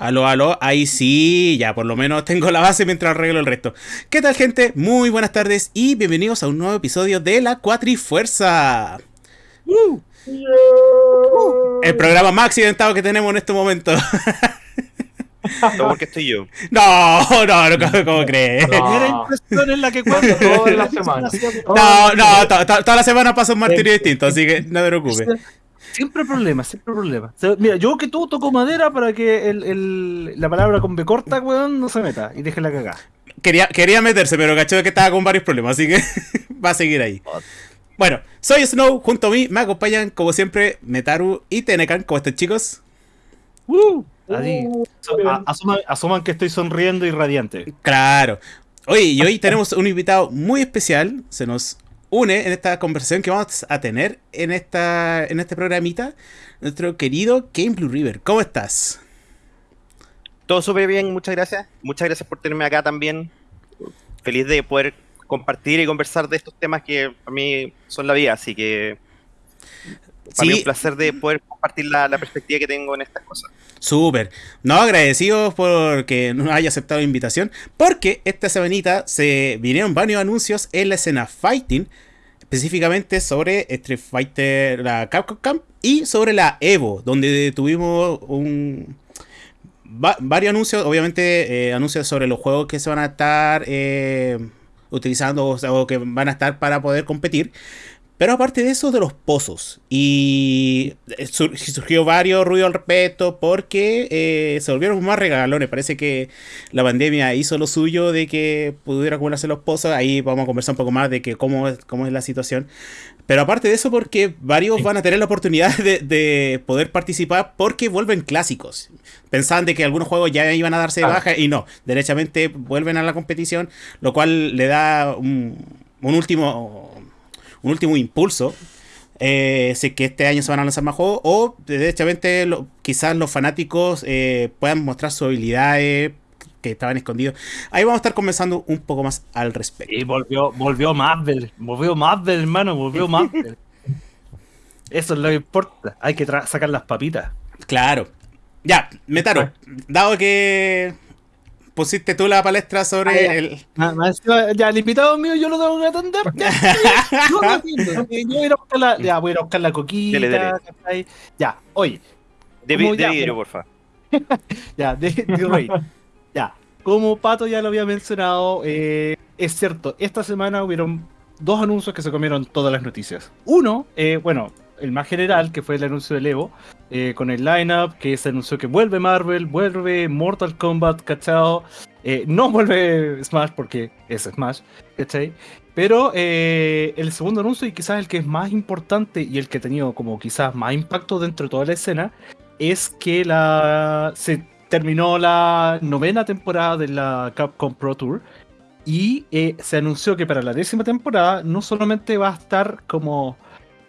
Aló, aló, ahí sí, ya por lo menos tengo la base mientras arreglo el resto. ¿Qué tal gente? Muy buenas tardes y bienvenidos a un nuevo episodio de La Cuatrifuerza. Uh. el programa más accidentado que tenemos en este momento. No, porque estoy yo. No, no, no, ¿cómo, crees? Primera impresión en la que cuento toda la semana. No, no, toda la semana pasa un martirio distinto, así que no te preocupes. Siempre problemas, siempre problemas. Mira, yo que tú toco madera para que el, el, la palabra con B corta, weón, no se meta y deje la cagada. Quería, quería meterse, pero cacho que estaba con varios problemas, así que va a seguir ahí. Bueno, soy Snow, junto a mí me acompañan, como siempre, Metaru y Tenecan. ¿Cómo están, chicos? Uh, asuman, que estoy sonriendo y radiante. Claro. Oye, y hoy tenemos un invitado muy especial. Se nos une en esta conversación que vamos a tener en, esta, en este programita nuestro querido Game Blue River. ¿Cómo estás? Todo súper bien, muchas gracias. Muchas gracias por tenerme acá también. Feliz de poder compartir y conversar de estos temas que para mí son la vida, así que para mí es un placer de poder compartir la, la perspectiva que tengo en estas cosas. Súper. No, agradecidos porque nos haya aceptado la invitación. Porque esta semanita se vinieron varios anuncios en la escena Fighting. Específicamente sobre Street Fighter, la Capcom Camp y sobre la Evo, donde tuvimos un, varios anuncios. Obviamente, eh, anuncios sobre los juegos que se van a estar eh, utilizando o que van a estar para poder competir. Pero aparte de eso, de los pozos. Y eh, surgió varios ruidos al respecto porque eh, se volvieron más regalones. Parece que la pandemia hizo lo suyo de que pudiera acumularse los pozos. Ahí vamos a conversar un poco más de que cómo, es, cómo es la situación. Pero aparte de eso, porque varios van a tener la oportunidad de, poder participar porque vuelven clásicos. Pensaban de que algunos juegos ya iban a darse de baja y no. Derechamente vuelven a la competición, lo cual le da un, un último un último impulso. Eh, si que este año se van a lanzar más juegos o derechamente quizás los fanáticos eh, puedan mostrar sus habilidades que estaban escondidos. Ahí vamos a estar conversando un poco más al respecto. Y volvió, volvió Marvel, volvió Marvel, hermano, volvió Marvel. Eso es lo que importa. Hay que sacar las papitas. Claro. Ya, Metaro, dado que pusiste tú la palestra sobre ah, el. ya, el invitado mío yo lo tengo que atender. yo voy a buscar la, ya, voy a buscar la coquita. Ya, oye. De, vidrio, porfa. ya, de, de Ya, como Pato ya lo había mencionado, eh, es cierto, esta semana hubieron dos anuncios que se comieron todas las noticias. Uno, eh, bueno, el más general, que fue el anuncio del Evo, eh, con el lineup, que se anunció que vuelve Marvel, vuelve Mortal Kombat, ¿cachado? Eh, no vuelve Smash porque es Smash, ¿cachai? Pero eh, el segundo anuncio, y quizás el que es más importante y el que ha tenido como quizás más impacto dentro de toda la escena, es que la se terminó la novena temporada de la Capcom Pro Tour y se anunció que para la décima temporada no solamente va a estar como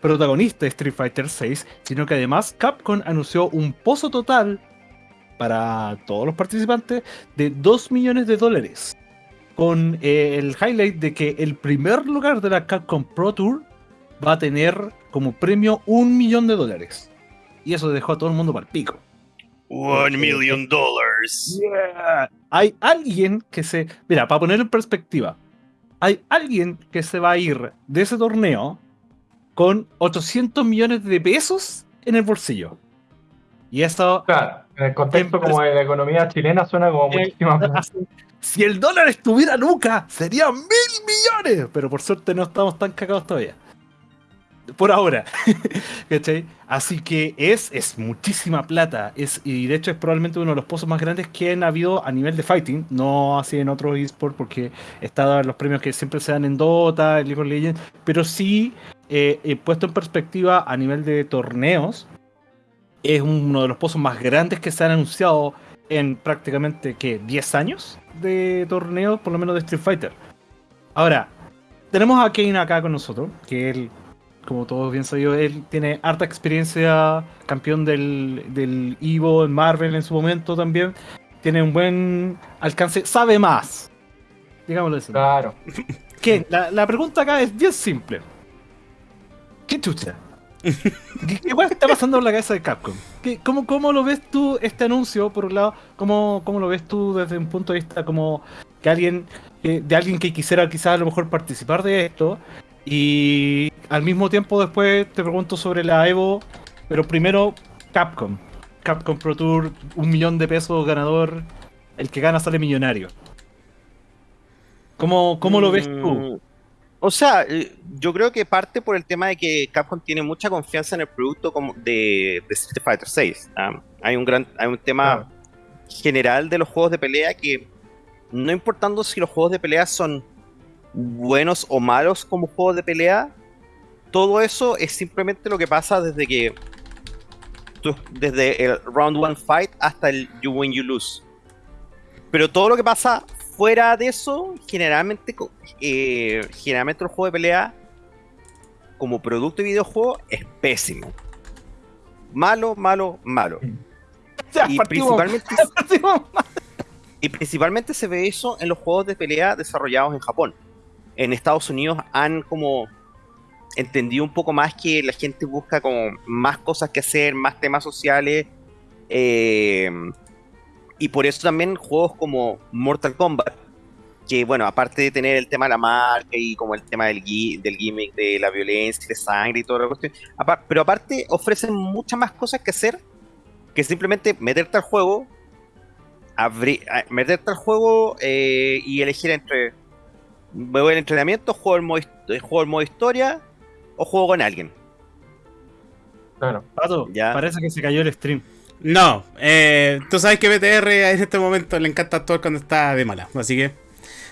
protagonista de Street Fighter VI, sino que además Capcom anunció un pozo total para todos los participantes de 2 millones de dólares. Con eh, el highlight de que el primer lugar de la Capcom Pro Tour va a tener como premio un millón de dólares. Y eso dejó a todo el mundo para el pico. One million dollars. Hay alguien que se. Mira, para poner en perspectiva, hay alguien que se va a ir de ese torneo con 800 millones de pesos en el bolsillo. Y eso. Claro, en el contexto como de la economía chilena suena como muchísima Si el dólar estuviera nunca, serían mil millones. Pero por suerte no estamos tan cagados todavía. Por ahora. Así que es, es muchísima plata. Es, y de hecho es probablemente uno de los pozos más grandes que han habido a nivel de fighting. No así en otros esports porque está los premios que siempre se dan en Dota, en League of Legends. Pero sí eh, puesto en perspectiva a nivel de torneos, es uno de los pozos más grandes que se han anunciado en prácticamente que 10 años de torneos, por lo menos de Street Fighter. Ahora, tenemos a Kane acá con nosotros, que él, como todos bien sabido, él tiene harta experiencia, campeón del, del Evo en Marvel en su momento también. Tiene un buen alcance, sabe más. Digámoslo así. Claro. Que la, la pregunta acá es bien simple. ¿Qué chucha? ¿Qué, weá está pasando en la cabeza de Capcom? ¿Qué- cómo, ¿Cómo lo ves tú este anuncio, por un lado? ¿Cómo, cómo lo ves tú desde un punto de vista como que alguien, que- de alguien que quisiera quizás a lo mejor participar de esto? Y al mismo tiempo después te pregunto sobre la Evo, pero primero Capcom. Capcom Pro Tour, un millón de pesos ganador, el que gana sale millonario. ¿Cómo, cómo lo ves tú? O sea, eh, yo creo que parte por el tema de que Capcom tiene mucha confianza en el producto como de, de Street Fighter 6. hay un gran, hay un tema Claro. general de los juegos de pelea que no importando si los juegos de pelea son buenos o malos como juegos de pelea, todo eso es simplemente lo que pasa desde que tú- desde el round one fight hasta el you win you lose. Pero todo lo que pasa fuera de eso, generalmente, eh, generalmente el juego de pelea como producto de videojuego es pésimo. Malo, malo, malo. Ya, Y partimos- principalmente, partimos y principalmente se ve eso en los juegos de pelea desarrollados en Japón. En Estados Unidos han como entendido un poco más que la gente busca como más cosas que hacer, más temas sociales. eh, y por eso también juegos como Mortal Kombat, que bueno, aparte de tener el tema de la marca y como el tema del, gui- del gimmick de la violencia, de sangre y toda la cuestión, pero aparte ofrecen muchas más cosas que hacer que simplemente meterte al juego, abrir, meterte al juego eh, y elegir entre me voy al entrenamiento, juego el, modo, hist- juego el modo historia o juego con alguien. Claro. Pato, Ya. parece que se cayó el stream. No, eh, tú sabes que BTR en este momento le encanta actuar cuando está de mala, así que.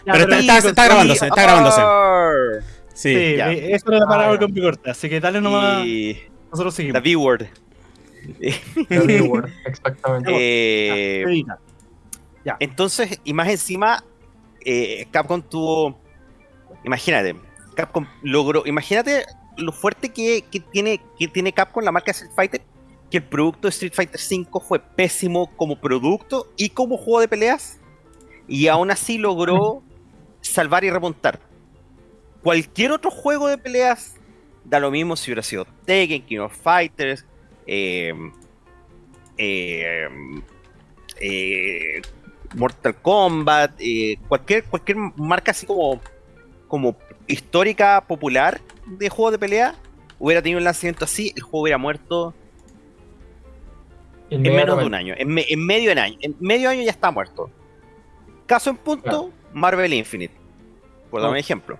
Ya, Pero está- está- está grabándose, está grabándose. Sí. Sí, ya. eh, eso era la palabra Ah, ya. con corta, así que dale nomás, Y nosotros la seguimos. V-Word. The viewer, exactamente. Eh, Evita. Entonces, y más encima, eh, Capcom tuvo. Imagínate, Capcom logró. Imagínate lo fuerte que, que tiene, que tiene Capcom la marca Street Fighter. Que el producto de Street Fighter V fue pésimo como producto y como juego de peleas. Y aún así logró salvar y remontar. Cualquier otro juego de peleas da lo mismo si hubiera sido Tekken, King of Fighters, eh, eh, eh, Mortal Kombat, eh, cualquier, cualquier marca así como, como histórica, popular de juego de pelea, hubiera tenido un lanzamiento así, el juego hubiera muerto en menos de un año. En, me- en medio año. En medio año ya está muerto. Caso en punto, Claro. Marvel Infinite. Por dar un Oh. ejemplo.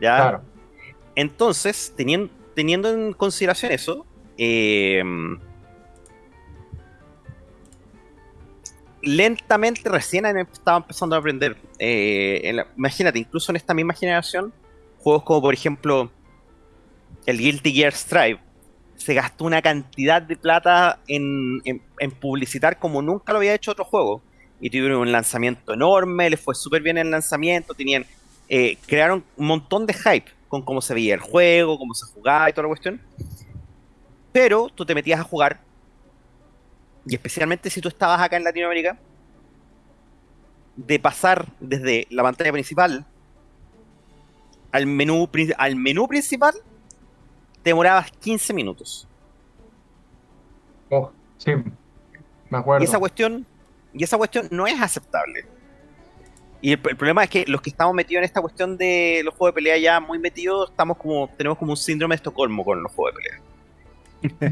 Ya. Claro. Entonces, teniendo, teniendo en consideración eso, eh, lentamente recién estaba empezando a aprender. Eh, la- imagínate, incluso en esta misma generación, juegos como por ejemplo el Guilty Gear Strive, se gastó una cantidad de plata en, en- publicitar como nunca lo había hecho otro juego. Y tuvieron un lanzamiento enorme, les fue súper bien el lanzamiento, tenían eh, crearon un montón de hype con cómo se veía el juego, cómo se jugaba y toda la cuestión. Pero tú te metías a jugar, y especialmente si tú estabas acá en Latinoamérica, de pasar desde la pantalla principal al menú, al menú principal, te demorabas 15 minutos. Oh, sí, me acuerdo. Y esa cuestión, y esa cuestión no es aceptable. Y el, el problema es que los que estamos metidos en esta cuestión de los juegos de pelea ya muy metidos, estamos como, tenemos como un síndrome de Estocolmo con los juegos de pelea.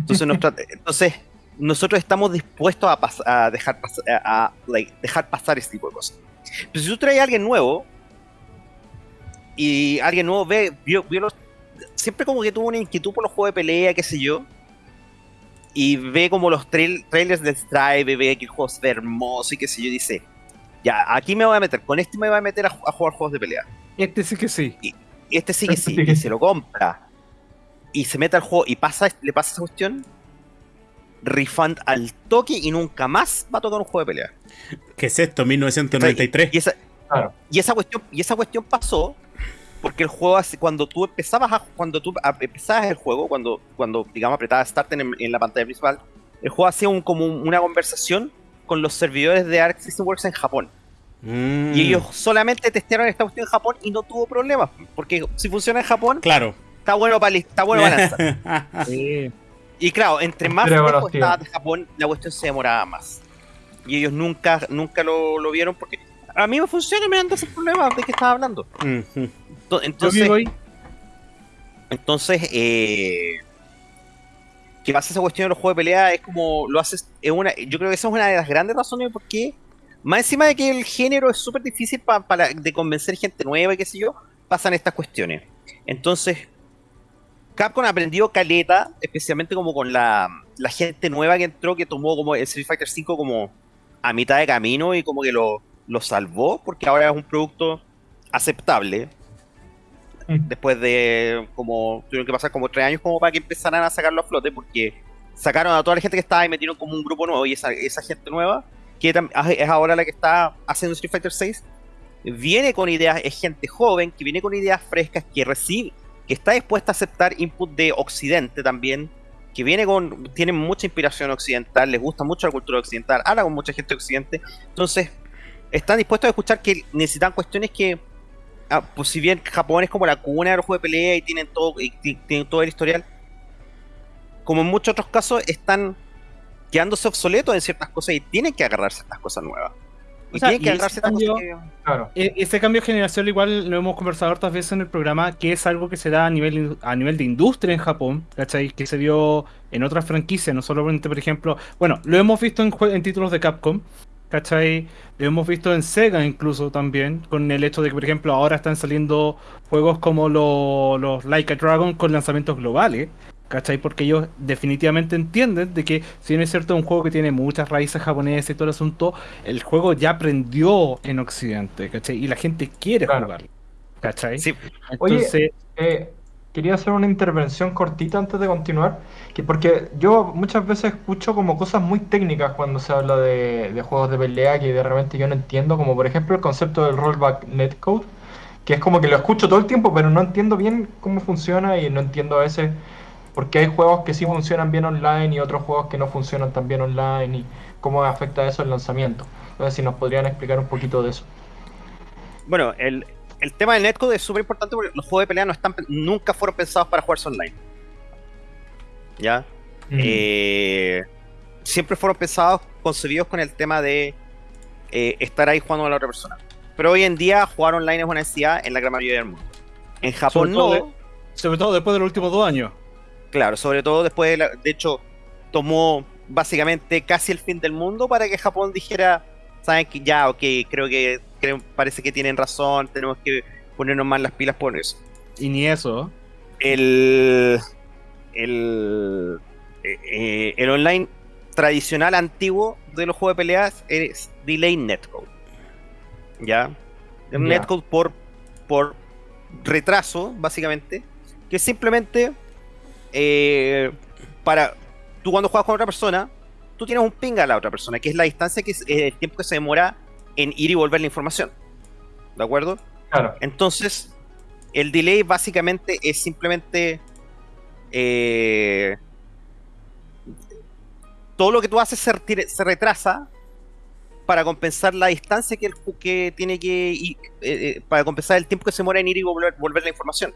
Entonces, nuestra- entonces nosotros estamos dispuestos a, pas- a dejar, pas- a, a, like, dejar pasar este tipo de cosas. Pero si tú traes a alguien nuevo y alguien nuevo ve, vio, vio los- siempre como que tuvo una inquietud por los juegos de pelea, qué sé yo, y ve como los trail- trailers del Strive, ve que el juego se ve hermoso y qué sé yo, y dice, ya, aquí me voy a meter, con este me voy a meter a, ju- a jugar juegos de pelea. Este sí que sí. Este sí que Este sí, sí que y sí. se lo compra. Y se mete al juego y pasa, le pasa esa cuestión, refund al toque y nunca más va a tocar un juego de pelea. ¿Qué es esto? 1993. Y esa, Claro. y esa cuestión, y esa cuestión pasó porque el juego hace- cuando tú empezabas a, cuando tú a- empezabas el juego, cuando, cuando digamos apretabas Start en, en la pantalla principal, el juego hacía un, como un- una conversación con los servidores de Arc System Works en Japón. Mm, Y ellos solamente testearon esta cuestión en Japón y no tuvo problemas. Porque si funciona en Japón, Claro. está bueno para está bueno para. Sí. Y claro, entre más conocido. estaba de Japón, la cuestión se demoraba más. Y ellos nunca, nunca lo, lo vieron porque a mí me funciona y me dan ese problema de que estaba hablando. Ento- Yo Entonces, entonces eh, que pasa esa cuestión de los juegos de pelea es como lo haces, es una, yo creo que esa es una de las grandes razones por qué, más encima de que el género es súper difícil pa- para de convencer gente nueva y qué sé yo, pasan estas cuestiones. Entonces, Capcom aprendió caleta, especialmente como con la, la gente nueva que entró, que tomó como el Street Fighter V como a mitad de camino y como que lo, lo salvó, porque ahora es un producto aceptable. Después de como tuvieron que pasar como tres años como para que empezaran a sacarlo a flote, porque sacaron a toda la gente que estaba y metieron como un grupo nuevo y esa, esa gente nueva, que tam- es ahora la que está haciendo Street Fighter 6, viene con ideas, es gente joven, que viene con ideas frescas, que recibe, que está dispuesta a aceptar input de Occidente también, que viene con, tiene mucha inspiración occidental, les gusta mucho la cultura occidental, habla con mucha gente de Occidente, entonces están dispuestos a escuchar que necesitan cuestiones que, ah, pues si bien Japón es como la cuna de los juegos de pelea y tienen todo, y tienen todo el historial, como en muchos otros casos están quedándose obsoletos en ciertas cosas y tienen que agarrar ciertas cosas nuevas. Y O sea, tienen que y agarrar ese cambio- cosas que... Claro. E- Ese cambio generacional igual lo hemos conversado hartas veces en el programa, que es algo que se da a nivel, a nivel de industria en Japón, ¿cachai? Que se dio en otras franquicias, no solamente, por ejemplo, bueno, lo hemos visto en, en títulos de Capcom, ¿cachai? Lo hemos visto en Sega incluso también, con el hecho de que, por ejemplo, ahora están saliendo juegos como lo- los Like a Dragon con lanzamientos globales. ¿Cachai? Porque ellos definitivamente entienden de que si bien es cierto un juego que tiene muchas raíces japonesas y todo el asunto, el juego ya aprendió en Occidente, ¿cachai? Y la gente quiere Claro. jugarlo, ¿cachai? Sí, Oye, Entonces, Eh, quería hacer una intervención cortita antes de continuar, que porque yo muchas veces escucho como cosas muy técnicas cuando se habla de, de juegos de pelea que de repente yo no entiendo, como por ejemplo el concepto del rollback netcode, que es como que lo escucho todo el tiempo, pero no entiendo bien cómo funciona y no entiendo a veces por qué hay juegos que sí funcionan bien online y otros juegos que no funcionan tan bien online y cómo afecta eso el lanzamiento. Entonces, si nos podrían explicar un poquito de eso. Bueno, el, el tema del netcode es súper importante porque los juegos de pelea no están, nunca fueron pensados para jugarse online. ¿Ya? Eh, siempre fueron pensados, concebidos con el tema de eh, estar ahí jugando con la otra persona. Pero hoy en día jugar online es una necesidad en la gran mayoría del mundo. En Japón Sobre todo no. sobre todo después de los últimos dos años. Claro, sobre todo después de, la- de hecho, tomó básicamente casi el fin del mundo para que Japón dijera, saben que ya, ok, creo que creo- parece que tienen razón, tenemos que ponernos más las pilas por eso. Y ni eso. El, el, eh, eh, el online tradicional antiguo de los juegos de peleas es Delay Netcode. ¿Ya? Un Ya. netcode por, por retraso, básicamente, que simplemente eh, para tú cuando juegas con otra persona, tú tienes un ping a la otra persona, que es la distancia que es el tiempo que se demora en ir y volver la información. ¿De acuerdo? Claro. Entonces, el delay básicamente es simplemente eh, todo lo que tú haces se, retire- se retrasa para compensar la distancia que, el, que tiene que ir, eh, eh, para compensar el tiempo que se demora en ir y volver, volver la información.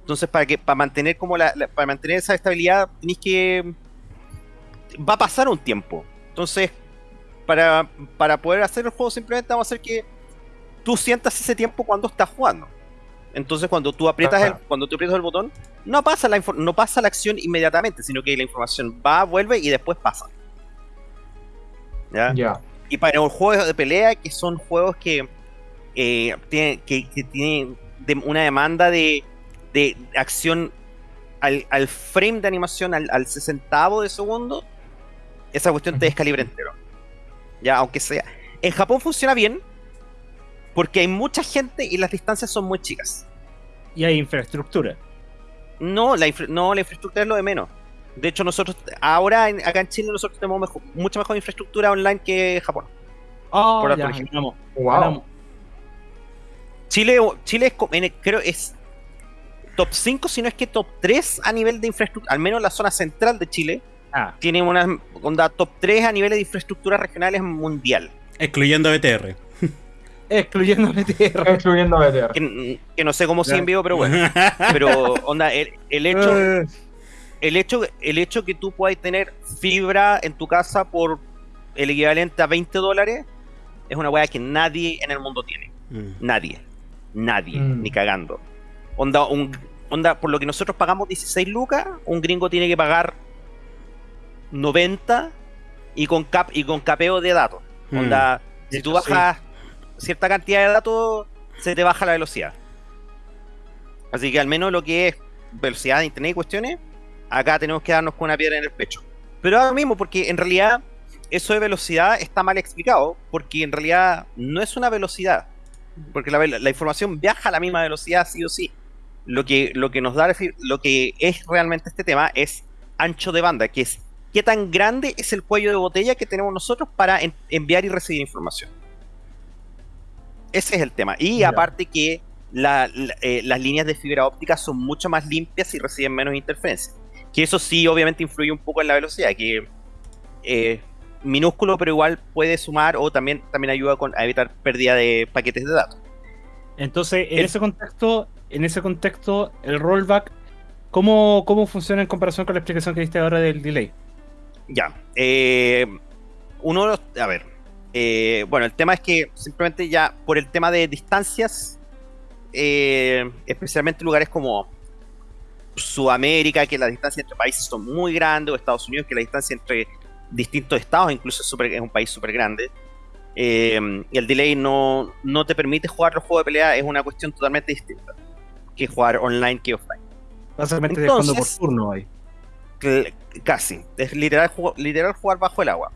Entonces, para que para mantener como la, la- para mantener esa estabilidad, tenéis que va a pasar un tiempo. Entonces, para, para poder hacer el juego simplemente vamos a hacer que tú sientas ese tiempo cuando estás jugando. Entonces cuando tú aprietas el, cuando tú aprietas el botón, no pasa la no pasa la acción inmediatamente, sino que la información va, vuelve y después pasa. ¿Ya? Ya. Y para los juegos de pelea, que son juegos que, eh, tienen, que, que tienen de- una demanda de, de acción al, al frame de animación, al, al sesentavo de segundo, esa cuestión te descalibra entero. Ya, aunque sea. En Japón funciona bien, porque hay mucha gente y las distancias son muy chicas. Y hay infraestructura. No, la, infra- no, la infraestructura es lo de menos. De hecho, nosotros, ahora en- acá en Chile, nosotros tenemos mejor- mucha mejor infraestructura online que Japón. Ah, Por ya, ganamos, Wow. ganamos. Chile, Chile es, en el- creo es top 5, si no es que top 3 a nivel de infraestructura, al menos la zona central de Chile, Ah, tiene una onda top 3 a nivel de infraestructura regionales mundial. Excluyendo BTR. Excluyendo BTR. Excluyendo BTR. Que, que no sé cómo sigue en vivo, pero bueno. Pero, onda, el, el hecho, Eh, el hecho, el hecho que tú puedas tener fibra en tu casa por el equivalente a 20 dólares es una weá que nadie en el mundo tiene. Mm. Nadie. Nadie. Mm. Ni cagando. Onda, un, onda, por lo que nosotros pagamos 16 lucas, un gringo tiene que pagar 90 y con cap y con capeo de datos. Mm. Onda, si tú sí. bajas cierta cantidad de datos, se te baja la velocidad. Así que al menos lo que es velocidad de internet y cuestiones, acá tenemos que darnos con una piedra en el pecho. Pero ahora mismo, porque en realidad eso de velocidad está mal explicado, porque en realidad no es una velocidad, porque la, la información viaja a la misma velocidad sí o sí. Lo que, lo que nos da, lo que es realmente este tema es ancho de banda, que es qué tan grande es el cuello de botella que tenemos nosotros para en- enviar y recibir información. Ese es el tema. Y aparte que la- la- eh, las líneas de fibra óptica son mucho más limpias y reciben menos interferencia. Que eso sí, obviamente, influye un poco en la velocidad, que eh, minúsculo, pero igual puede sumar o también, también ayuda con, a evitar pérdida de paquetes de datos. Entonces, en El- ese contexto, en ese contexto, el rollback, ¿cómo, ¿cómo funciona en comparación con la explicación que diste ahora del delay? Ya. eh, uno de los. A ver. eh, bueno, el tema es que simplemente ya por el tema de distancias, eh, especialmente en lugares como Sudamérica, que las distancias entre países son muy grandes, o Estados Unidos, que la distancia entre distintos estados incluso es, un país súper grande. eh, y el delay no, no te permite jugar los juegos de pelea, es una cuestión totalmente distinta que jugar online que offline. Básicamente jugando por Entonces- turno ahí. Casi. Es literal, ju- literal jugar bajo el agua.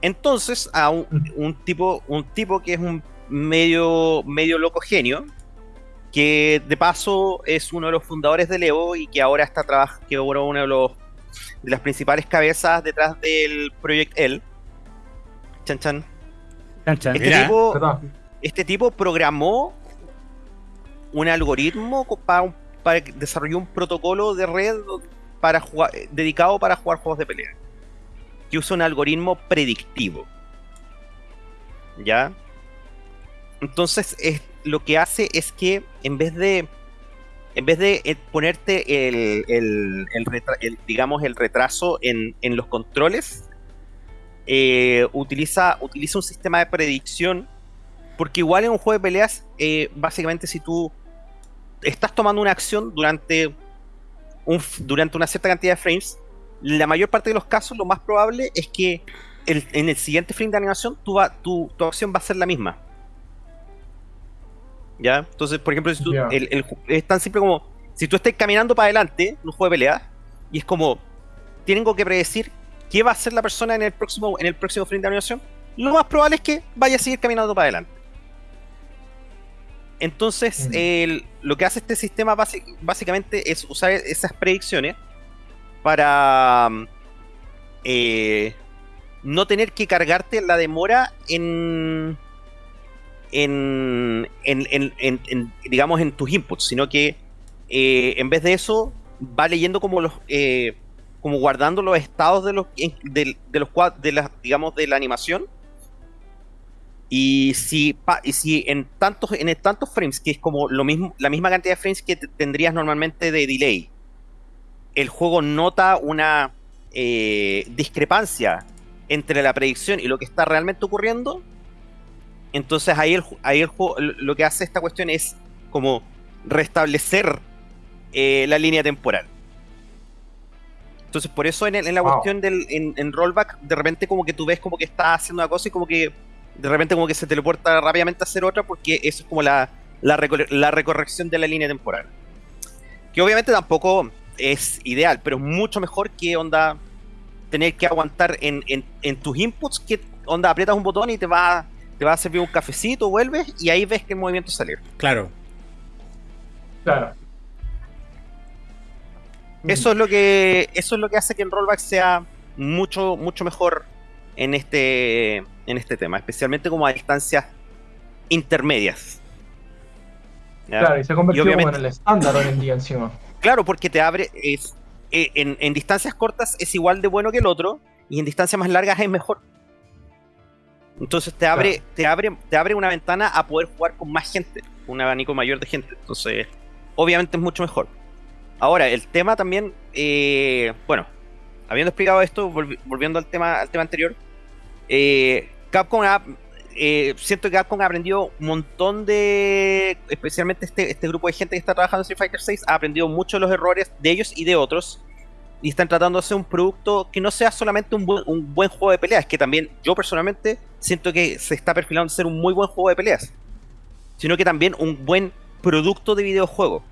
Entonces, a un, un tipo, un tipo que es un medio, medio loco genio, que de paso es uno de los fundadores del Evo y que ahora está trabajando, que ahora uno de los de las principales cabezas detrás del Project L. Chan chan. Chan, chan. Este Mira. tipo, ¿Verdad? este tipo programó un algoritmo para, para que desarrolló un protocolo de red para jugar, eh, dedicado para jugar juegos de pelea. Que usa un algoritmo predictivo. ¿Ya? Entonces, es, lo que hace es que en vez de. En vez de eh, ponerte el, el- digamos, el retraso en, en los controles, eh, utiliza, utiliza un sistema de predicción porque igual en un juego de peleas, básicamente si tú estás tomando una acción durante, un, durante una cierta cantidad de frames, la mayor parte de los casos lo más probable es que el- en el siguiente frame de animación tu, va- tu, tu acción va a ser la misma. ¿Ya? Entonces, por ejemplo, si tú- el- el es tan simple como, si tú estás caminando para adelante en un juego de peleas, y es como, tengo que predecir qué va a hacer la persona en el próximo, en el próximo frame de animación, lo más probable es que vaya a seguir caminando para adelante. Entonces, Mm. el- lo que hace este sistema básicamente es usar esas predicciones para eh, no tener que cargarte la demora en, en, digamos, en tus inputs, sino que eh, en vez de eso va leyendo como los eh, como guardando los estados de los de, los de las digamos de la animación y si, pa- y si en tantos en tantos frames, que es como lo mismo, la misma cantidad de frames que te- tendrías normalmente de delay, el juego nota una eh, discrepancia entre la predicción y lo que está realmente ocurriendo, entonces ahí el, ju- ahí el juego lo que hace esta cuestión es como restablecer eh, la línea temporal. Entonces por eso en, el- en la Wow. cuestión del en, en rollback, de repente como que tú ves como que está haciendo una cosa y como que de repente como que se teleporta rápidamente a hacer otra porque eso es como la, la, recor- la recorrección de la línea temporal. Que obviamente tampoco es ideal, pero es mucho mejor que onda tener que aguantar en, en- en tus inputs que onda aprietas un botón y te va, te va a servir un cafecito, vuelves y ahí ves que el movimiento salió. Claro. Claro. Eso es lo que eso es lo que hace que el rollback sea mucho mucho mejor en este en este tema, especialmente como a distancias intermedias. ¿Ya? Claro, y se ha convertido en el estándar hoy en día encima. Claro, porque te abre. Es, eh, en, en distancias cortas es igual de bueno que el otro, y en distancias más largas es mejor. Entonces te abre, te abre, te abre una ventana a poder jugar con más gente, un abanico mayor de gente. Entonces, obviamente es mucho mejor. Ahora, el tema también, eh, bueno, habiendo explicado esto, volvi- volviendo al tema, al tema anterior, eh, Capcom ha, eh, siento que Capcom ha aprendido un montón de, especialmente este, este grupo de gente que está trabajando en Street Fighter 6, ha aprendido mucho de los errores de ellos y de otros, y están tratando de hacer un producto que no sea solamente un buen, un buen juego de peleas, que también yo personalmente siento que se está perfilando ser un muy buen juego de peleas, sino que también un buen producto de videojuego.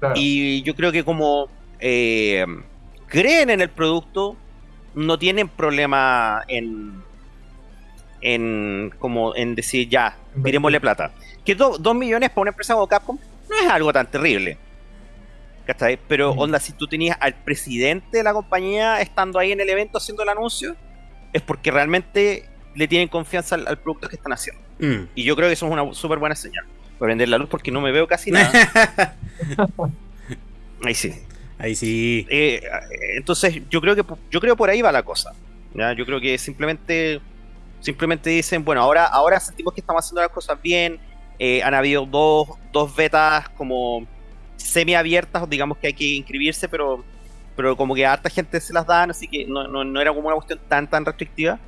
Claro. Y yo creo que como eh, creen en el producto, no tienen problema en, en como en decir ya, tirémosle plata. Que do- dos millones para una empresa como Capcom no es algo tan terrible. ¿Cachai? Pero Ujú. onda, si tú tenías al presidente de la compañía estando ahí en el evento haciendo el anuncio, es porque realmente le tienen confianza al, al producto que están haciendo. Mm. Y yo creo que eso es una súper buena señal. Voy a vender la luz porque no me veo casi nada. Ahí sí. Ahí sí. Eh, entonces yo creo que yo creo por ahí va la cosa. ¿ya? Yo creo que simplemente simplemente dicen, bueno, ahora, ahora sentimos que estamos haciendo las cosas bien. eh, han habido dos, dos betas como semi abiertas, digamos que hay que inscribirse, pero, pero como que a harta gente se las dan, así que no, no, no era como una cuestión tan tan restrictiva.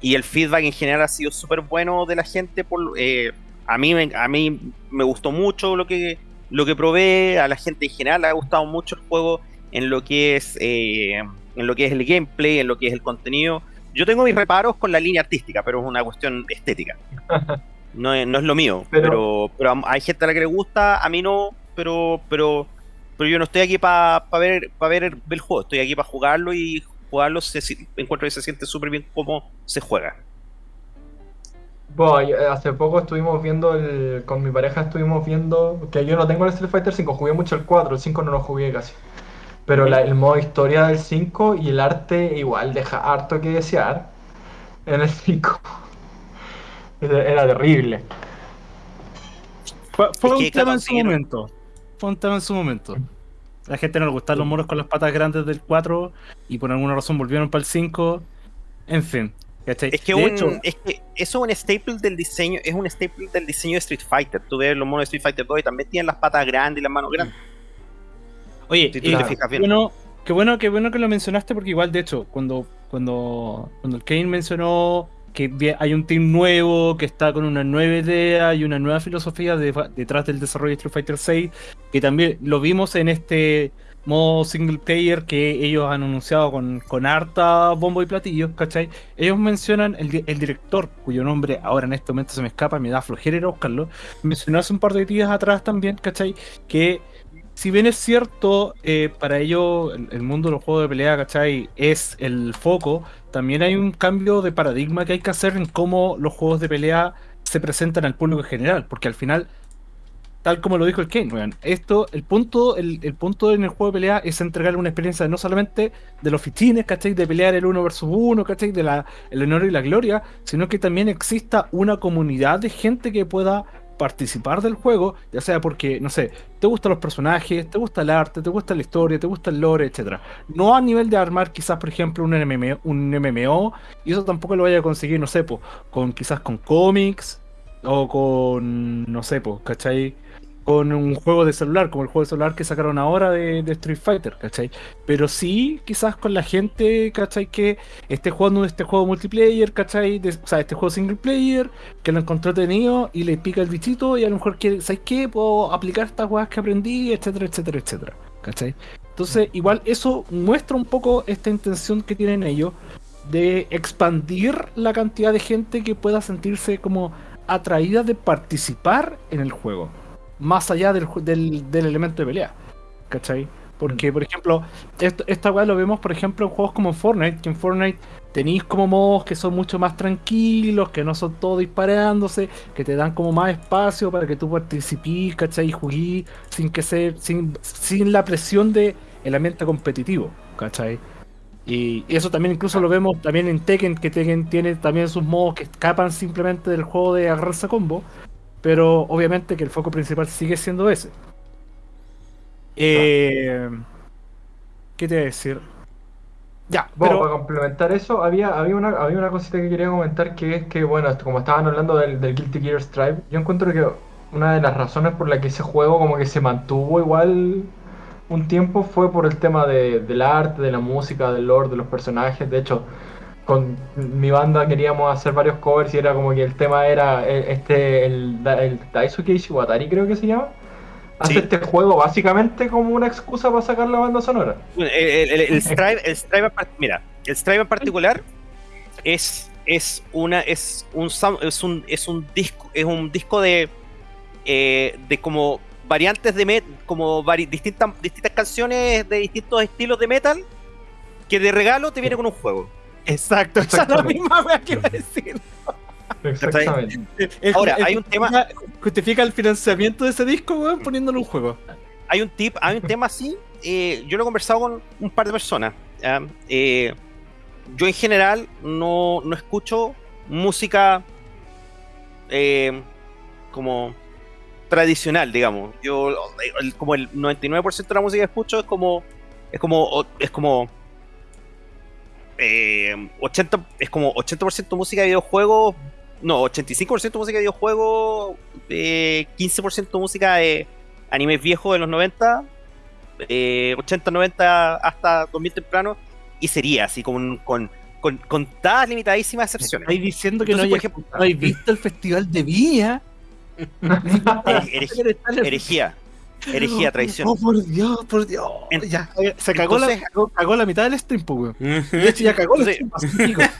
Y el feedback en general ha sido súper bueno de la gente. Por, eh, a, mí, a mí me gustó mucho lo que, lo que probé, a la gente en general le ha gustado mucho el juego en lo que es eh, en lo que es el gameplay, en lo que es el contenido. Yo tengo mis reparos con la línea artística, pero es una cuestión estética. No es, no es lo mío, Pero- pero, pero, hay gente a la que le gusta, a mí no, pero pero pero yo no estoy aquí para ver para ver el, el juego, estoy aquí para jugarlo y jugarlo se, encuentro que se siente súper bien cómo se juega. Bueno, yo- hace poco estuvimos viendo el, con mi pareja estuvimos viendo que yo no tengo el Street Fighter 5, jugué mucho el 4, el 5 no lo jugué casi. Pero la- el modo historia del 5 y el arte igual deja harto que desear en el 5. Era, era terrible. Fue, fue Es un que, tema claro, en su momento. Fue un tema en su momento. A la gente no le gustaban los moros con las patas grandes del 4 y por alguna razón volvieron para el 5. En fin. Es que, De un, hecho, es que eso es un staple del diseño, es un staple del diseño de Street Fighter. Tú ves los monos de Street Fighter 2 y también tienen las patas grandes y las manos grandes. Oye, Si tú te fijas bien. bueno, qué bueno, qué bueno que lo mencionaste porque igual de hecho, cuando, cuando, cuando el Kane mencionó que hay un team nuevo, que está con una nueva idea y una nueva filosofía de- detrás del desarrollo de Street Fighter 6, que también lo vimos en este modo single player que ellos han anunciado con, con harta bombo y platillos, ¿cachai? Ellos mencionan el, el director, cuyo nombre ahora en este momento se me escapa, me da flojera ir a buscarlo, mencionó hace un par de días atrás también, ¿cachai? Que si bien es cierto, eh, para ello el, el mundo de los juegos de pelea, ¿cachai? Es el foco, también hay un cambio de paradigma que hay que hacer en cómo los juegos de pelea se presentan al público en general, porque al final, tal como lo dijo el Kane, weón, esto, el punto, el, el punto en el juego de pelea es entregarle una experiencia no solamente de los fichines, ¿cachai? De pelear el uno versus uno, ¿cachai? De la, el honor y la gloria, sino que también exista una comunidad de gente que pueda participar del juego, ya sea porque, no sé, te gustan los personajes, te gusta el arte, te gusta la historia, te gusta el lore, etcétera. No a nivel de armar quizás, por ejemplo, un MMO, un MMO y eso tampoco lo vaya a conseguir, no sé, po, con quizás con cómics o con, no sé, po, ¿cachai? Con un juego de celular, como el juego de celular que sacaron ahora de, Street Fighter, ¿cachai? Pero sí, quizás con la gente, ¿cachai? Que esté jugando este juego multiplayer, ¿cachai? O sea, este juego single player, que lo encontró tenido y le pica el bichito y a lo mejor quiere, ¿sabes qué? Puedo aplicar estas cosas que aprendí, etcétera, etcétera, etcétera. ¿Cachai? Entonces, igual eso muestra un poco esta intención que tienen ellos de expandir la cantidad de gente que pueda sentirse como atraída de participar en el juego, más allá del, del, del elemento de pelea. ¿Cachai? Porque, por ejemplo, esto, esta weá lo vemos, por ejemplo, en juegos como Fortnite, que en Fortnite tenéis como modos que son mucho más tranquilos, que no son todos disparándose, que te dan como más espacio para que tú participes, ¿cachai? Y juguís sin que ser, sin, sin la presión de el ambiente competitivo, ¿cachai? Y y eso también incluso lo vemos también en Tekken, que Tekken tiene también sus modos que escapan simplemente del juego de agarrarse a combo, pero obviamente que el foco principal sigue siendo ese. Eh, ¿Qué te voy a decir? Ya, Bueno, pero para complementar eso, había, había, una, había una cosita que quería comentar que es que, bueno, como estaban hablando del, del Guilty Gear Strive, yo encuentro que una de las razones por la que ese juego como que se mantuvo igual un tiempo fue por el tema de, del arte, de la música, del lore, de los personajes. De hecho, con mi banda queríamos hacer varios covers y era como que el tema era eh, este, el, el Daisuke Ishiwatari creo que se llama. Hace Sí. este juego básicamente como una excusa para sacar la banda sonora. Bueno, El, el- el- Strive, el mira, el Strive en particular es, es una es un es un es un disco es un disco de eh, de como variantes de met como vari- distintas distintas canciones de distintos estilos de metal que de regalo te viene con un juego. Exacto, esa es la misma wea que iba a decir. Exactamente. Ahora, hay un tema- justifica- el financiamiento de ese disco, weón, poniéndole un juego. Hay un tip, hay un tema así, eh, yo lo he conversado con un par de personas. Eh, yo en general no, no escucho música eh, como tradicional, digamos. Yo el- como el 99% de la música que escucho es como es como es como eh, 80 es como 80% música de videojuegos, no, 85% música de videojuegos, eh, 15% música de animes viejos de los 90, eh, 80, 90 hasta 2000 temprano, y sería así con, con, con, contadas limitadísimas excepciones. Estáis diciendo que no, Entonces, por hayas- no habéis visto el festival de Viña. Herej- herejía, herejía, traición. Oh, por Dios, por Dios. En- ya, se cagó, entonces- la, cagó, cagó la mitad del stream, pues, weón. De hecho, ya cagó el Entonces- stream, digo.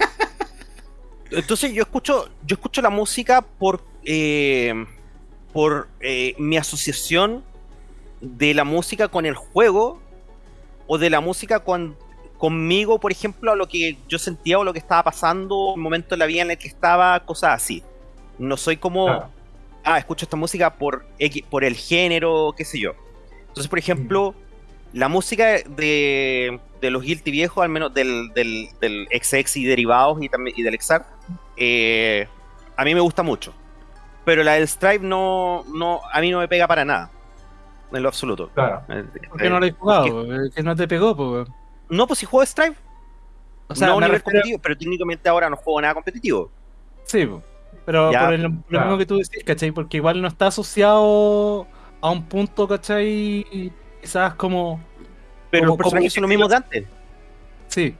Entonces yo escucho, yo escucho la música por, eh, por eh, mi asociación de la música con el juego o de la música con, conmigo, por ejemplo, a lo que yo sentía o lo que estaba pasando, el momento de la vida en el que estaba, cosas así. No soy como. Ah, escucho esta música por, por el género, qué sé yo. Entonces, por ejemplo, la música de, de los Guilty viejos, al menos del, del, del XX y derivados y, también, y del XR, eh, a mí me gusta mucho. Pero la del Stripe no, no, a mí no me pega para nada. En lo absoluto. Claro. Eh, ¿Por qué no lo has jugado? porque-? Que no te pegó, pues. No, pues si juego Stripe, O sea, no a nivel refiero- competitivo, pero técnicamente ahora no juego nada competitivo. Sí, po. Pero Ya, por el- lo mismo que tú decís, ¿cachai? Porque igual no está asociado a un punto, ¿cachai? Quizás como. Pero Como- los personajes son los mismos de antes. Sí.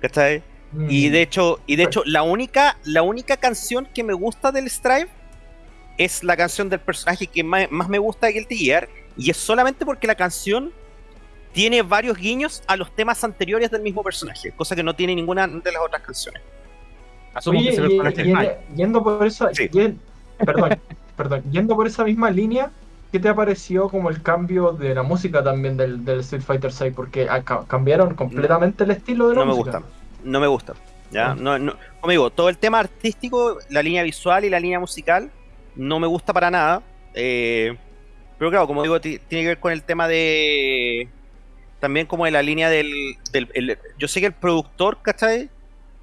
¿Cachai? Y Mm. de hecho, y de hecho, la única, la única canción que me gusta del Strive es la canción del personaje que más, más me gusta de Guilty Gear. Y es solamente porque la canción tiene varios guiños a los temas anteriores del mismo personaje, cosa que no tiene ninguna de las otras canciones. Asumo Oye, que ese y- personaje y- es Mike. yendo por esa, Sí. yen- perdón, perdón, yendo por esa misma línea, ¿qué te ha parecido como el cambio de la música también del, del Street Fighter 6? Porque ah, ca- cambiaron completamente el estilo de la No me música. gusta. No me gusta. ¿ya? Ah. No, no, como digo, todo el tema artístico, la línea visual y la línea musical, no me gusta para nada. eh, pero claro, como digo, ti- tiene que ver con el tema de. También como de la línea del. del- el- yo sé que el productor, ¿cachai?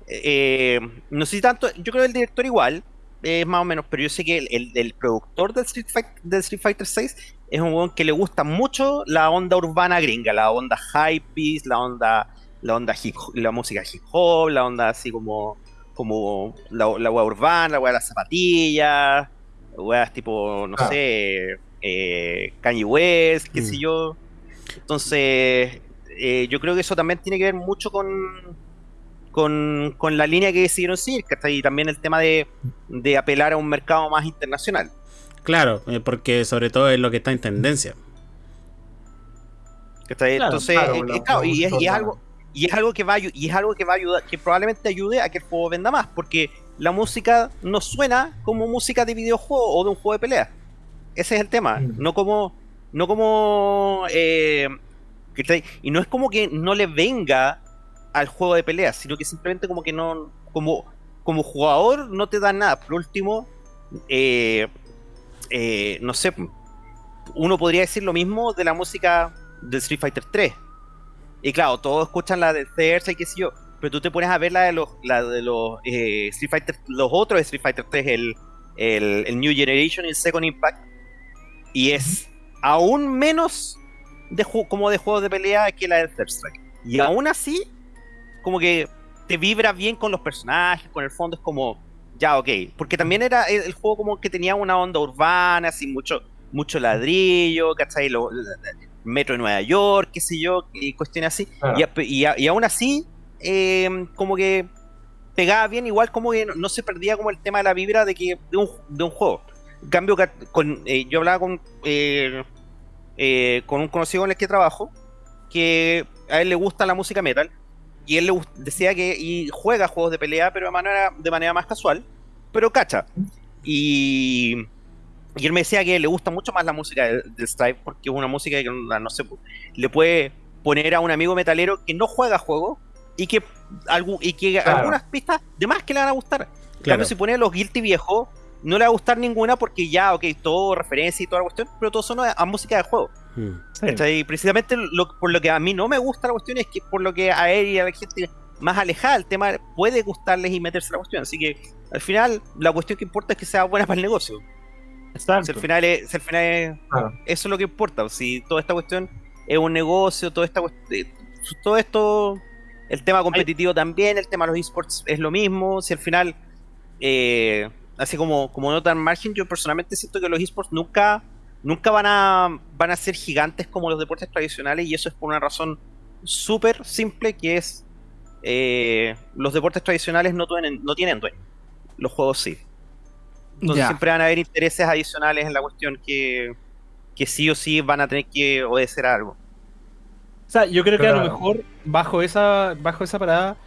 Eh, no sé si tanto. Yo creo que el director igual. Es más o menos, pero yo sé que el, el- el productor del Street, Fight- del Street Fighter 6 es un weón que le gusta mucho la onda urbana gringa, la onda hypebeast, la onda la onda hip la música hip hop, la onda así como como la, la wea urbana, la wea de las zapatillas, weas tipo, no Ah. sé, eh, Kanye West, qué Mm. sé yo. Entonces, eh, yo creo que eso también tiene que ver mucho con con, con la línea que decidieron seguir, ¿cachai? Y también el tema de, de apelar a un mercado más internacional. Claro, eh, porque sobre todo es lo que está en tendencia. ¿cachai? Claro, Entonces, claro, eh, eh, claro, la y, es, y es algo y es algo que va y es algo que va a ayudar, que probablemente ayude a que el juego venda más, porque la música no suena como música de videojuego o de un juego de pelea. Ese es el tema, Mm. no como no como eh, y no es como que no le venga al juego de pelea, sino que simplemente como que no como como jugador no te da nada. Por último, eh, eh, no sé, uno podría decir lo mismo de la música de Street Fighter 3. Y claro, todos escuchan la de Cersa y qué sé yo, pero tú te pones a ver la de los, la de los eh, Street Fighter, los otros Street Fighter 3, el, el, el New Generation y el Second Impact, y es aún menos de como de juegos de pelea que la de Third Strike. Y aún así, como que te vibra bien con los personajes, con el fondo es como, ya, ok. Porque también era el, juego como que tenía una onda urbana, así mucho, mucho ladrillo, ¿cachai? Lo, la- metro de Nueva York, qué sé yo, y cuestiones así. Claro. Y, aún así, eh, como que pegaba bien, igual como que no, no se perdía como el tema de la vibra de que de un, de un juego. En cambio, con, eh, yo hablaba con, eh, eh, con un conocido con el que trabajo, que a él le gusta la música metal, y él le decía que y juega juegos de pelea, pero de manera, de manera más casual, pero cacha. Y, y él me decía que le gusta mucho más la música de, de Stripe, porque es una música que, no sé, le puede poner a un amigo metalero que no juega juegos y que, y que Claro. algunas pistas de más que le van a gustar. Claro. si pone a los Guilty viejos, no le va a gustar ninguna porque ya, ok, todo referencia y toda la cuestión, pero todo son a, a música de juego. Y precisamente lo- por lo que a mí no me gusta la cuestión es que por lo que a él y a la gente más alejada del tema puede gustarles y meterse en la cuestión. Así que al final la cuestión que importa es que sea buena para el negocio. Si al final es, si al final es- eso es lo que importa. Si toda esta cuestión es un negocio, toda esta eh, todo esto, el tema competitivo también, el tema de los esports es lo mismo. Si al final, eh, así como, como nota al margen, yo personalmente siento que los esports nunca, nunca van a, van a ser gigantes como los deportes tradicionales y eso es por una razón súper simple que es eh, los deportes tradicionales no tienen, no tienen dueño. Los juegos sí. Entonces siempre van a haber intereses adicionales en la cuestión que, que sí o sí van a tener que obedecer a algo. O sea, yo creo que a lo mejor bajo esa, bajo esa parada,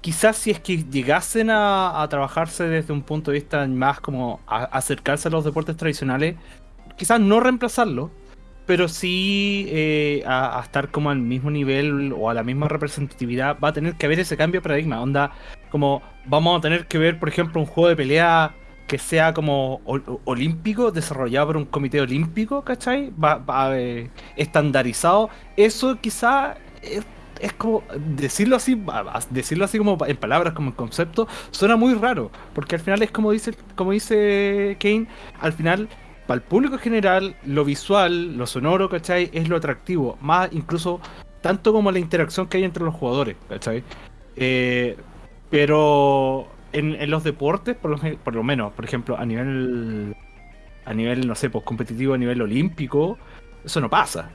quizás si es que llegasen a, a trabajarse desde un punto de vista más como a- acercarse a los deportes tradicionales, quizás no reemplazarlo, pero sí eh, a, estar como al mismo nivel o a la misma representatividad, va a tener que haber ese cambio de paradigma. Onda, como vamos a tener que ver, por ejemplo, un juego de pelea que sea como ol- olímpico, desarrollado por un comité olímpico, ¿cachai? Va, va, eh, estandarizado. Eso quizá es, como decirlo así, decirlo así como en palabras, como en concepto, suena muy raro, porque al final es como dice, como dice Kane, al final para el público general lo visual, lo sonoro, ¿cachai? Es lo atractivo, más incluso tanto como la interacción que hay entre los jugadores, ¿cachai? Eh, pero en, los deportes, por lo, por lo menos, por ejemplo, a nivel, a nivel, no sé, pues competitivo, a nivel olímpico, eso no pasa,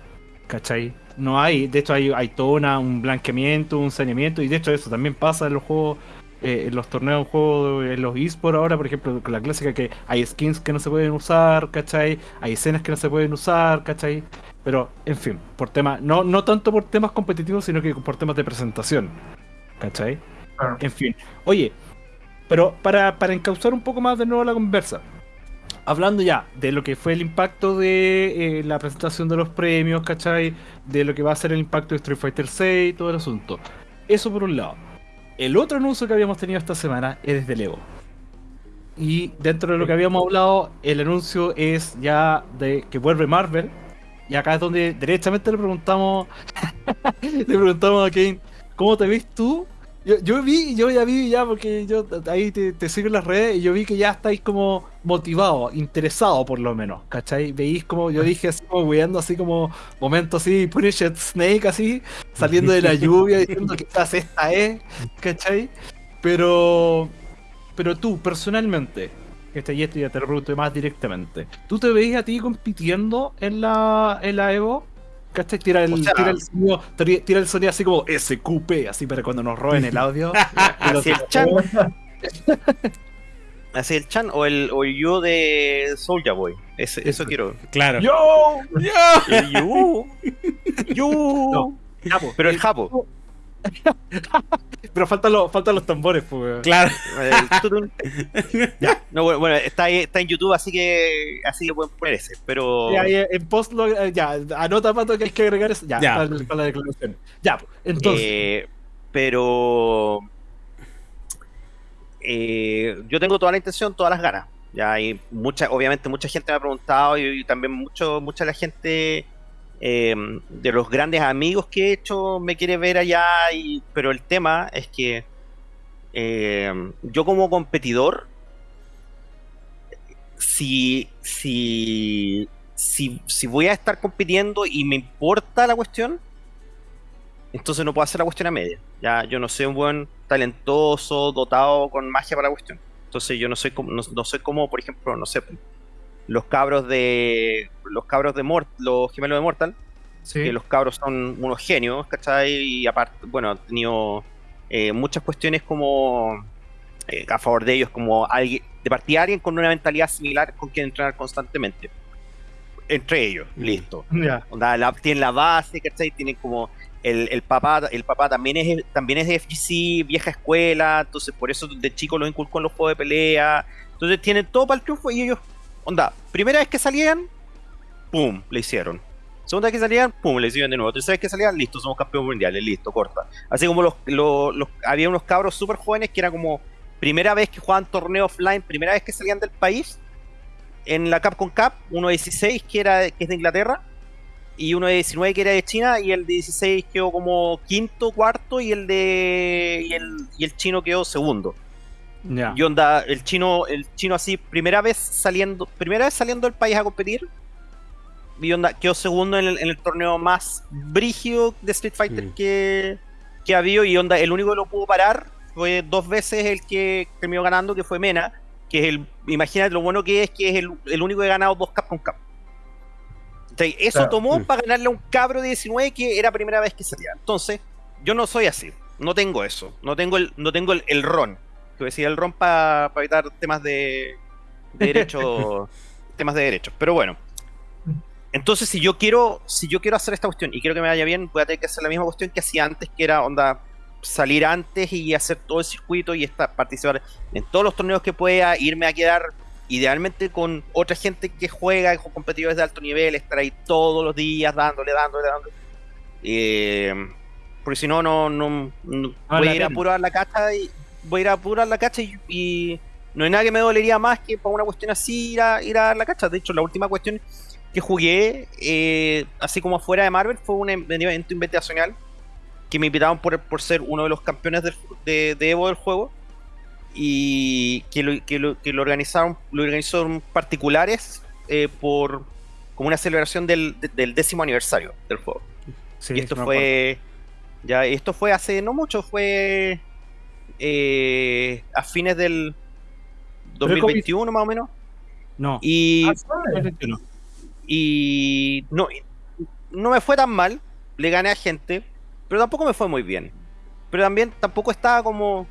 ¿cachai? No hay, de hecho hay, hay un blanqueamiento, un saneamiento, y de hecho eso también pasa en los juegos, eh, en los torneos, en juegos, en los esports ahora, por ejemplo, con la clásica que hay skins que no se pueden usar, ¿cachai? Hay escenas que no se pueden usar, ¿cachai? Pero, en fin, por temas, no, no tanto por temas competitivos, sino que por temas de presentación, ¿cachai? En fin, oye, pero para, para encauzar un poco más de nuevo la conversa, hablando ya de lo que fue el impacto de eh, la presentación de los premios, ¿cachai? De lo que va a ser el impacto de Street Fighter 6 y todo el asunto. Eso por un lado. El otro anuncio que habíamos tenido esta semana es desde Lego. Y dentro de lo que habíamos hablado, el anuncio es ya de que vuelve Marvel. Y acá es donde derechamente le preguntamos, le preguntamos a Kane, ¿cómo te ves tú? Yo, yo vi, yo ya vi ya porque yo ahí te, te sigo en las redes y yo vi que ya estáis como motivados, interesados por lo menos, ¿cachai? Veis como, yo dije así como weando así como momentos así, Punished Snake así, saliendo de la lluvia diciendo que quizás esta es, ¿cachai? Pero, pero tú personalmente, este y esto ya te lo pregunto más directamente, ¿tú te veis a ti compitiendo en la, en la Evo? ¿Cachai? Tira el, O sea- tira el sonido, tira tira el sonido así como SQP, así para cuando nos roben el audio. Así el Chan, así el Chan o el, o el yo de Soulja Boy. Ese- eso quiero. Claro. ¡Yo! El yo. Yo. No. Japo, Pero el Japo. Pero faltan los, faltan los tambores, pues. Claro. Ya. No, bueno, bueno, está, ahí- está en YouTube, así que así que pueden poner ese. Pero. Y ahí en post lo- eh, ya, anota pato que hay que agregar eso. Ya, Ya. Para, para la declaración. Ya, pues, entonces. Eh, pero eh, yo tengo toda la intención, todas las ganas. Ya hay mucha, obviamente mucha gente me ha preguntado y, y también mucho, mucha de la gente eh, de los grandes amigos que he hecho me quiere ver allá. Y, pero el tema es que eh, yo como competidor, si, si, si, si voy a estar compitiendo y me importa la cuestión, entonces no puedo hacer la cuestión a media. Ya, yo no soy un buen talentoso, dotado con magia para la cuestión. Entonces yo no soy como, no, soy como, por ejemplo, no sé, los cabros de los cabros de Mort, los gemelos de Mortal, Sí. que los cabros son unos genios, ¿cachai? Y aparte, bueno, han tenido eh, muchas cuestiones como eh, a favor de ellos, como alguien, de partida alguien con una mentalidad similar con quien entrenar constantemente. Entre ellos, Mm. listo. Ya. Onda, la- tienen la base, ¿cachai? Tienen como el, el papá, el papá también es también es de FGC, vieja escuela, entonces por eso de chico los inculcó en los juegos de pelea. Entonces tienen todo para el triunfo y ellos, onda, primera vez que salían, pum, le hicieron. Segunda vez que salían, pum, le hicieron de nuevo. Tercera vez que salían, listo, somos campeones mundiales, listo, corta. Así como los, los- había unos cabros súper jóvenes que era como primera vez que jugaban torneo offline, primera vez que salían del país, en la Capcom Cup, uno de 16 que, era, que es de Inglaterra, y uno de 19 que era de China, y el de 16 quedó como quinto, cuarto, y el de y el, y el chino quedó segundo. Ya. Y onda, el chino, el chino así, primera vez saliendo, primera vez saliendo del país a competir. Y onda, quedó segundo en el, en el torneo más brígido de Street Fighter Mm. que, que ha habido. Y onda, el único que lo pudo parar fue dos veces el que terminó ganando, que fue Mena. Que es el, imagínate lo bueno que es, que es el, el único que ha ganado dos Capcom Cup. Entonces, eso Claro. tomó Mm. para ganarle a un cabro de 19 que era primera vez que salía. Entonces, yo no soy así. No tengo eso. No tengo el, no tengo el, el ron. Que decía el ron para evitar temas de, de derecho. temas de derechos. Pero bueno. Entonces, si yo quiero, si yo quiero hacer esta cuestión y quiero que me vaya bien, voy a tener que hacer la misma cuestión que hacía antes, que era onda salir antes y hacer todo el circuito y estar, participar en todos los torneos que pueda, irme a quedar idealmente con otra gente que juega, con competidores de alto nivel, estar ahí todos los días dándole, dándole, dándole. Eh, porque si no, no, no, no- voy la a ir a apurar la cacha y voy a ir a apurar la cacha y, y no hay nada que me dolería más que para una cuestión así ir a, ir a dar la cacha. De hecho, la última cuestión que jugué, eh, así como afuera de Marvel, fue un em- evento invitacional que me invitaron por, por ser uno de los campeones del- de, de Evo del juego y que lo, que lo, que lo organizaron lo organizaron particulares eh, por como una celebración del, de- del décimo aniversario del juego Sí, y esto fue ya esto fue hace no mucho fue eh, a fines del Pero ¿cómo 2021 más o menos No. y Ah, y no, no me fue tan mal, le gané a gente, pero tampoco me fue muy bien. Pero también tampoco estaba como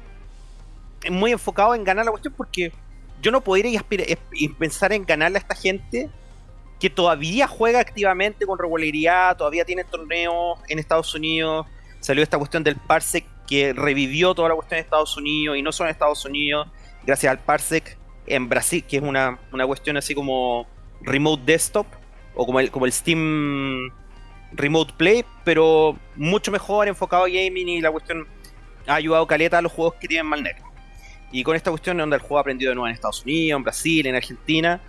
muy enfocado en ganar la cuestión porque yo no podría ir y pensar en ganarle a esta gente que todavía juega activamente con regularidad, todavía tiene torneos en Estados Unidos. Salió esta cuestión del Parsec que revivió toda la cuestión de Estados Unidos y no solo en Estados Unidos, gracias al Parsec en Brasil, que es una, una cuestión así como remote desktop o como el, como el Steam Remote Play, pero mucho mejor enfocado a gaming y la cuestión ha ayudado caleta a los juegos que tienen mal network. Y con esta cuestión donde el juego ha aprendido de nuevo en Estados Unidos, en Brasil, en Argentina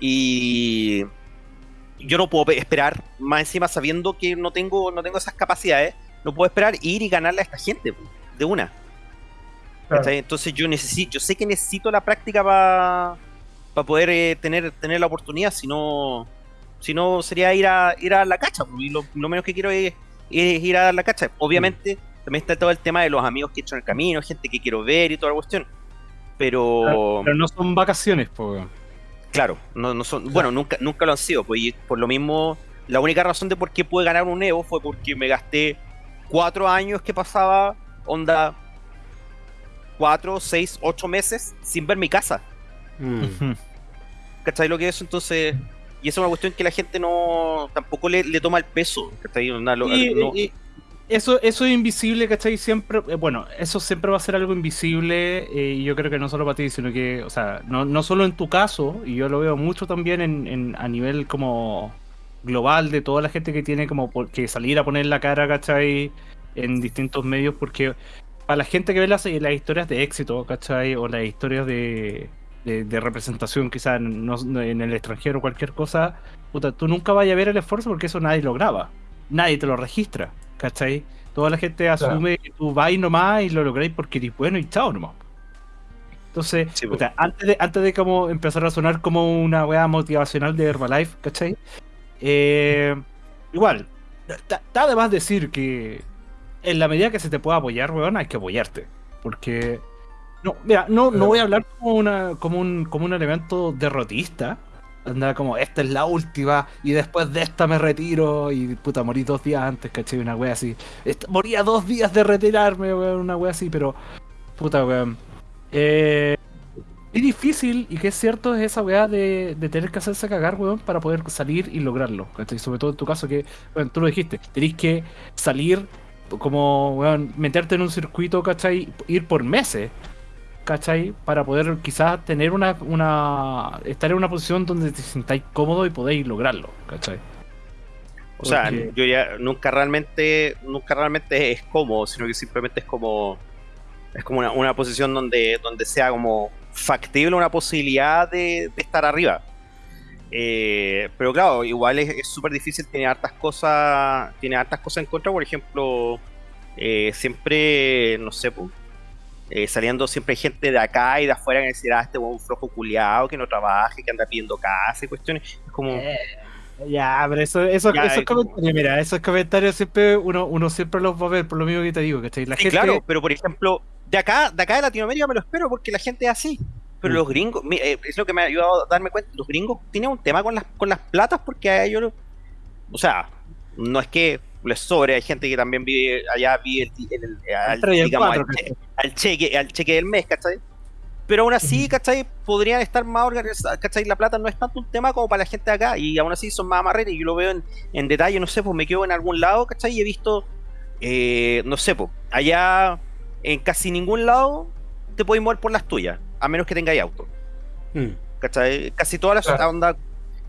y yo no puedo pe- esperar más encima sabiendo que no tengo no tengo esas capacidades, no puedo esperar ir y ganarle a esta gente de una. Entonces yo necesito, yo sé que necesito la práctica para poder eh, tener, tener la oportunidad, si no, si no sería ir a ir a la cacha, y lo, lo menos que quiero es, es ir a dar la cacha. Obviamente, también está todo el tema de los amigos que he hecho en el camino, gente que quiero ver y toda la cuestión. Pero Pero no son vacaciones, pues. claro, no, no son, bueno, nunca, nunca lo han sido, pues y por lo mismo, la única razón de por qué pude ganar un Evo fue porque me gasté cuatro años que pasaba, onda, cuatro, seis, ocho meses sin ver mi casa. Mm. ¿Cachai lo que es? Entonces, y esa es una cuestión que la gente no tampoco le, le toma el peso. ¿cachai? Y- no- y- eso, eso es invisible, ¿cachai? Siempre, eh, bueno, eso siempre va a ser algo invisible eh, y yo creo que no solo para ti, sino que, o sea, no, no solo en tu caso, y yo lo veo mucho también en, en- a nivel como global de toda la gente que tiene como por- que salir a poner la cara, ¿cachai? En distintos medios, porque para la gente que ve las, las historias de éxito, ¿cachai? O las historias de, de, de representación quizás en, no- en el extranjero o cualquier cosa, puta, tú nunca vayas a ver el esfuerzo porque eso nadie lo graba, nadie te lo registra, ¿cachai? Toda la gente asume que tú vas nomás y lo lográis porque eres bueno y chao nomás. Entonces, Sí, po. puta, antes de, antes de como empezar a sonar como una weá motivacional de Herbalife, ¿cachai? Eh, igual, está está de más decir que en la medida que se te pueda apoyar, weón, hay que apoyarte. Porque. No, mira, no, no voy a hablar como, una, como, un, como un elemento derrotista. Anda como, esta es la última, y después de esta me retiro, y puta, morí dos días antes, ¿cachai? Una wea así. Moría dos días de retirarme, weón, una wea así, pero. Puta, weón. Eh, es difícil, y que es cierto, es esa weá de, de tener que hacerse cagar, weón, para poder salir y lograrlo. ¿cachai? Sobre todo en tu caso, que, bueno, tú lo dijiste, tenés que salir, como, weón, meterte en un circuito, ¿cachai? Ir por meses, ¿cachai? Para poder quizás tener una, una. estar en una posición donde te sintáis cómodo y podéis lograrlo, ¿cachai? O sea, Porque- yo ya nunca realmente, nunca realmente es cómodo, sino que simplemente es como, es como una, una posición donde, donde sea como factible una posibilidad de, estar arriba. Eh, pero claro, igual es súper difícil, tiene hartas cosas, tiene hartas cosas en contra, por ejemplo, eh, siempre, no sé, po, eh, saliendo siempre gente de acá y de afuera que decir, ah, este es un flojo culiado, que no trabaje, que anda pidiendo casa y cuestiones. Es como, ya, pero eso, eso, Ya, esos es como- comentarios, mira, esos comentarios siempre uno, uno siempre los va a ver, por lo mismo que te digo, ¿cachai? La Sí, gente, claro, pero por ejemplo, de acá, de acá de Latinoamérica me lo espero porque la gente es así. Pero Mm. los gringos, eh, es lo que me ha ayudado a darme cuenta, los gringos tienen un tema con las, con las platas porque a ellos, o sea, no es que les sobre, hay gente que también vive allá, vive el, el- el- al, digamos, al cheque, al cheque del mes, ¿cachai? Pero aún así, ¿cachai? Podrían estar más organizados, ¿cachai? La plata no es tanto un tema como para la gente de acá, y aún así son más amarretes, y yo lo veo en, en detalle, no sé, pues me quedo en algún lado, ¿cachai? Y he visto, eh, no sé, pues, allá en casi ningún lado te puedes mover por las tuyas, a menos que tengáis auto. Mm. ¿Cachai? Casi todas las Claro. onda,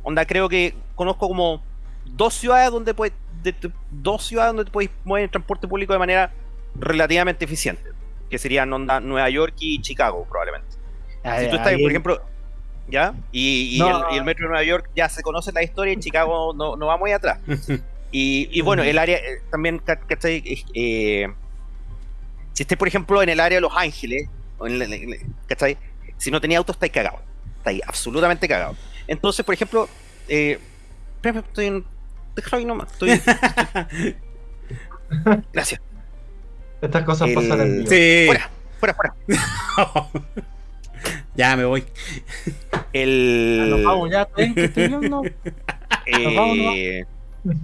onda creo que conozco como dos ciudades donde puedes, de- de- dos ciudades donde te puedes mover en transporte público de manera relativamente eficiente, que serían onda Nueva York y Chicago probablemente. Ay, si tú estás, ahí- por ejemplo, ¿ya? Y, y No. el, y el metro de Nueva York ya se conoce la historia, en Chicago no, no va muy atrás. Y, y bueno, el área eh, también, ca- ¿cachai? Eh, si estés, por ejemplo, en el área de Los Ángeles, ¿cachai? Si no tenía auto, estáis cagado. Estáis absolutamente cagado. Entonces, por ejemplo, eh, espérame, estoy en. Déjalo ahí nomás. Estoy, estoy- Gracias. Estas cosas El- pasan en vivo. Sí. Fuera, fuera, fuera. ya me voy. El. Ah, Nos vamos ya, ¿está bien que estoy viendo? Eh, vamos, nos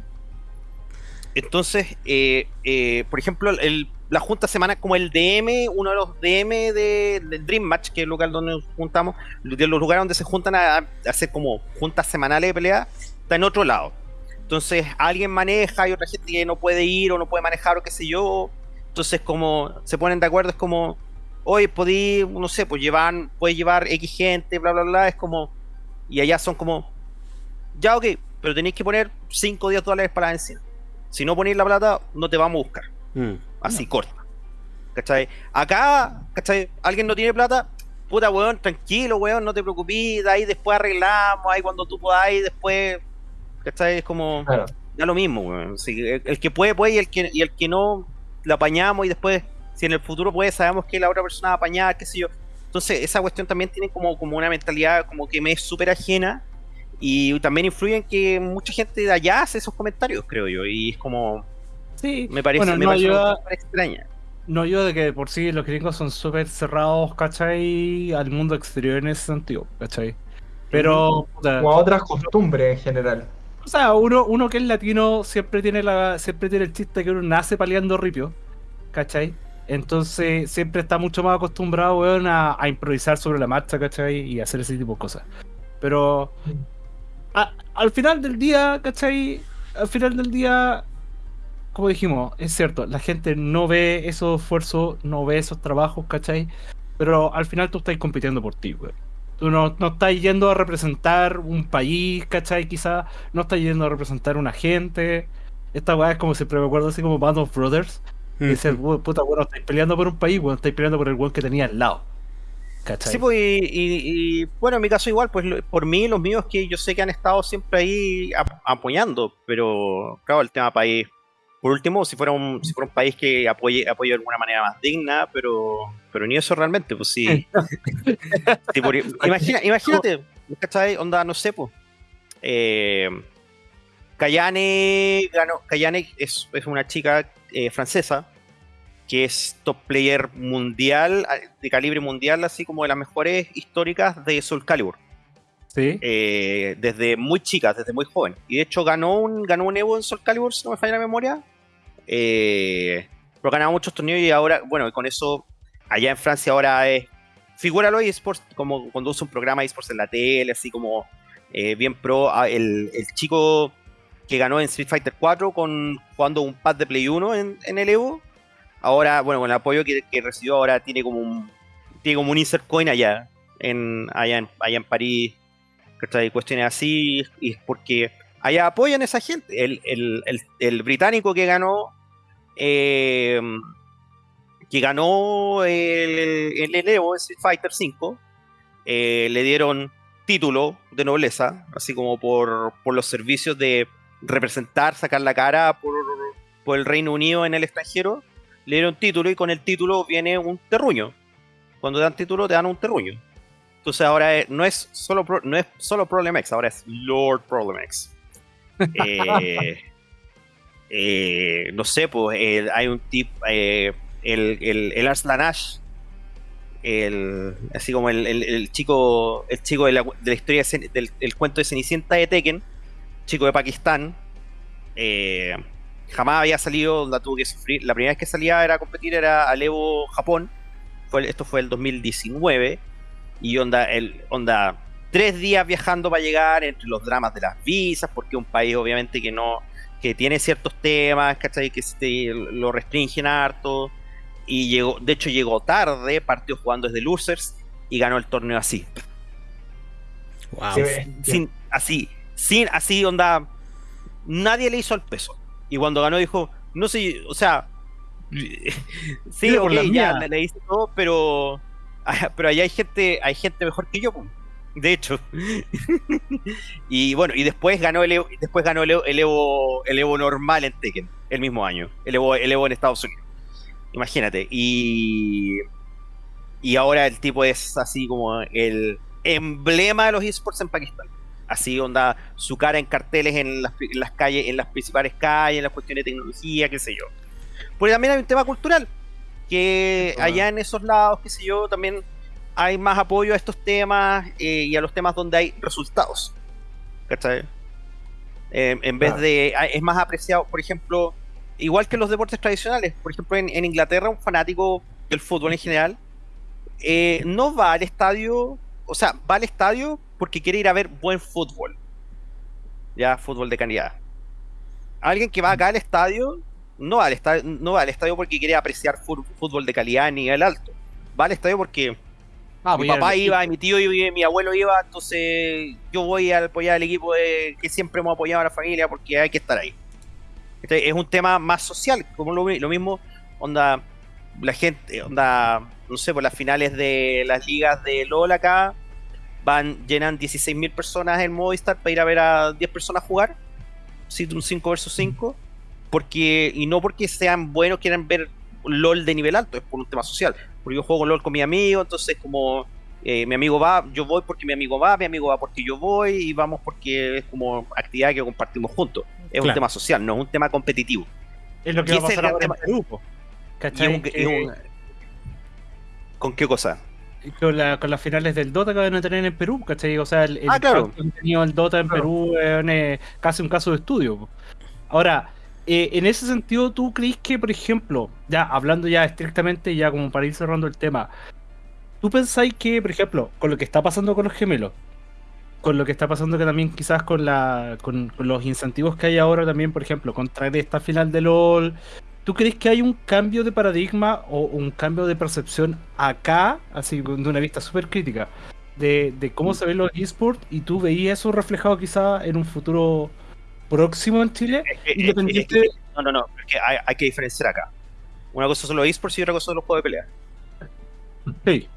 entonces, eh, eh, por ejemplo, el- la junta semana como el DM, uno de los DM de, del Dream Match, que es el lugar donde nos juntamos, de los lugares donde se juntan a, a hacer como juntas semanales de pelea, está en otro lado. Entonces, alguien maneja, hay otra gente que no puede ir o no puede manejar o qué sé yo. Entonces, como se ponen de acuerdo, es como, oye, podí, no sé, pues llevar, puedes llevar X gente, bla, bla, bla. Es como, y allá son como, ya, ok, pero tenéis que poner 5 o 10 dólares para la benzina. Si no ponéis la plata, no te vamos a buscar. Mm. Así, corta. ¿Cachai? Acá, ¿cachai? Alguien no tiene plata, puta, weón, tranquilo, weón, no te preocupes, de ahí después arreglamos, ahí cuando tú podáis, después, ¿cachai? Es como, Claro. da lo mismo, weón. El, el que puede, puede, y el que, y el que no, lo apañamos y después, si en el futuro puede, sabemos que la otra persona va a apañar, qué sé yo. Entonces, esa cuestión también tiene como, como una mentalidad como que me es súper ajena y también influye en que mucha gente de allá hace esos comentarios, creo yo, y es como, Sí, me parece, Bueno, me no parece ayuda- extraña. no yo de que de por sí los gringos son súper cerrados, ¿cachai? Al mundo exterior en ese sentido, ¿cachai? Pero, puta, O a otras costumbres en general. O sea, uno, uno que es latino siempre tiene la siempre tiene el chiste que uno nace paleando ripio, ¿cachai? Entonces siempre está mucho más acostumbrado, weón, a, improvisar sobre la marcha, ¿cachai? Y hacer ese tipo de cosas. Pero al final del día, ¿cachai? Al final del día, como dijimos, es cierto, la gente no ve esos esfuerzos, no ve esos trabajos, ¿cachai? Pero al final tú estás compitiendo por ti, weón. Tú no, no estás yendo a representar un país, ¿cachai? Quizás no estás yendo a representar una gente. Esta weá es como siempre me acuerdo así como Band of Brothers. Y Mm. dices, "Weón, puta, bueno, estáis peleando por un país, bueno, estáis peleando por el weón que tenía al lado. ¿Cachai? Sí, pues, y, y- y, bueno, en mi caso igual, pues por mí, los míos que yo sé que han estado siempre ahí ap- apoyando, pero claro, el tema país, por último, si fuera un, si fuera un país que apoye, apoye de alguna manera más digna, pero, pero ni eso realmente, pues sí. Sí, por- imagina- imagínate, ¿cachai? Onda, no sé, pues. Eh, Kayane ganó, Kayane es, es una chica eh, francesa que es top player mundial, de calibre mundial, así como de las mejores históricas de Soul Calibur. Eh, desde muy chica, desde muy joven. Y de hecho ganó un, ganó un Evo en Soul Calibur, si no me falla la memoria. Eh, pero ganaba muchos torneos y ahora, bueno, con eso, allá en Francia ahora es. Figúralo eSports como usa un programa eSports en la tele, así como eh, bien pro. Ah, El, el chico que ganó en Street Fighter 4 con, jugando un pad de Play 1 en, en el Evo. Ahora, bueno, con el apoyo que, que recibió, ahora tiene como un tiene como un insert coin allá en, allá en, allá en París. ¿Cachai? Cuestiones así, y es porque allá apoyan a esa gente. El, el- el- británico que ganó, eh, que ganó el, el, Evo, Street Fighter 5, eh, le dieron título de nobleza, así como por, por los servicios de representar, sacar la cara por, por el Reino Unido en el extranjero. Le dieron título y con el título viene un terruño. Cuando te dan título te dan un terruño. Entonces ahora es- no, es solo Pro- no es solo Problem X, ahora es Lord Problem X. Eh, eh, no sé, pues eh, hay un tipo, eh, el, el, el Arslan Ash, el, así como el, el- el chico, el chico de la, de la historia de del el cuento de Cenicienta de Tekken, chico de Pakistán, jamás había salido, la tuvo que sufrir. La primera vez que salía era a competir era al Evo Japón, fue, esto fue el 2019, y onda, el, onda, tres días viajando para llegar entre los dramas de las visas, porque es un país obviamente que no, que tiene ciertos temas, ¿cachai? Que se- lo restringen harto, y llegó, de hecho llegó tarde, partió jugando desde Losers, y ganó el torneo así, Wow. Sin, así, sin, así, onda, nadie le hizo el peso. Y cuando ganó dijo, no sé, o sea, sí, Tira por ok, la ya le, le hice todo, pero, pero allá hay gente, hay gente mejor que yo, de hecho. y bueno, y después ganó el Evo, después ganó el Evo, el Evo, Evo normal en Tekken, el mismo año, el Evo, el Evo en Estados Unidos. Imagínate, y y ahora el tipo es así como el emblema de los esports en Pakistán. Así onda su cara en carteles en las, en las calles, en las principales calles, en las cuestiones de tecnología, qué sé yo. Porque también hay un tema cultural, que Ah. allá en esos lados, qué sé yo, también hay más apoyo a estos temas eh, y a los temas donde hay resultados. ¿Cachai? Eh, en vez Claro. de. hay- Es más apreciado, por ejemplo, igual que los deportes tradicionales. Por ejemplo, en, en Inglaterra, un fanático del fútbol en general eh, no va al estadio, o sea, va al estadio porque quiere ir a ver buen fútbol. Ya, fútbol de calidad. Alguien que va acá al estadio no va al estadio, no va al estadio porque quiere apreciar fútbol de calidad a nivel alto. Va al estadio porque Ah, mi papá iba, mi tío iba, mi abuelo iba, entonces yo voy a apoyar al equipo de- que siempre hemos apoyado a la familia porque hay que estar ahí. Este es un tema más social, como lo, lo mismo, onda, la gente, onda, no sé, por las finales de las ligas de LOL acá, van, llenan 16.000 personas en Movistar para ir a ver a 10 personas jugar, un 5 versus 5, porque, y no porque sean buenos, quieran ver LOL de nivel alto, es por un tema social. Porque yo juego LOL con mi amigo, entonces como eh, mi amigo va, yo voy porque mi amigo va, mi amigo va porque yo voy y vamos porque es como actividad que compartimos juntos. Es un Claro. tema social, no es un tema competitivo. Es lo que y va a pasar el ahora en tema. Perú, po. Y ¿Cachai? es un- y un- ¿Con qué cosa? con, la- con las finales del Dota que van a tener en Perú, ¿cachai? O sea, el, el Ah, claro. impacto que ha tenido el Dota en Claro. Perú weón, es casi un caso de estudio. Ahora, eh, en ese sentido, ¿tú crees que, por ejemplo, ya hablando ya estrictamente, ya como para ir cerrando el tema, ¿tú pensáis que, por ejemplo, con lo que está pasando con los gemelos, con lo que está pasando que también quizás con la con, los incentivos que hay ahora también, por ejemplo, con traer esta final de LOL, ¿tú crees que hay un cambio de paradigma o un cambio de percepción acá, así de una vista súper crítica, de, de cómo se ven los esports y tú veías eso reflejado quizás en un futuro próximo en Chile? Es que- Independiente... es que- no, no, no, es que hay, hay que diferenciar acá. Una cosa son los esports y otra cosa son los juegos de pelea. Sí,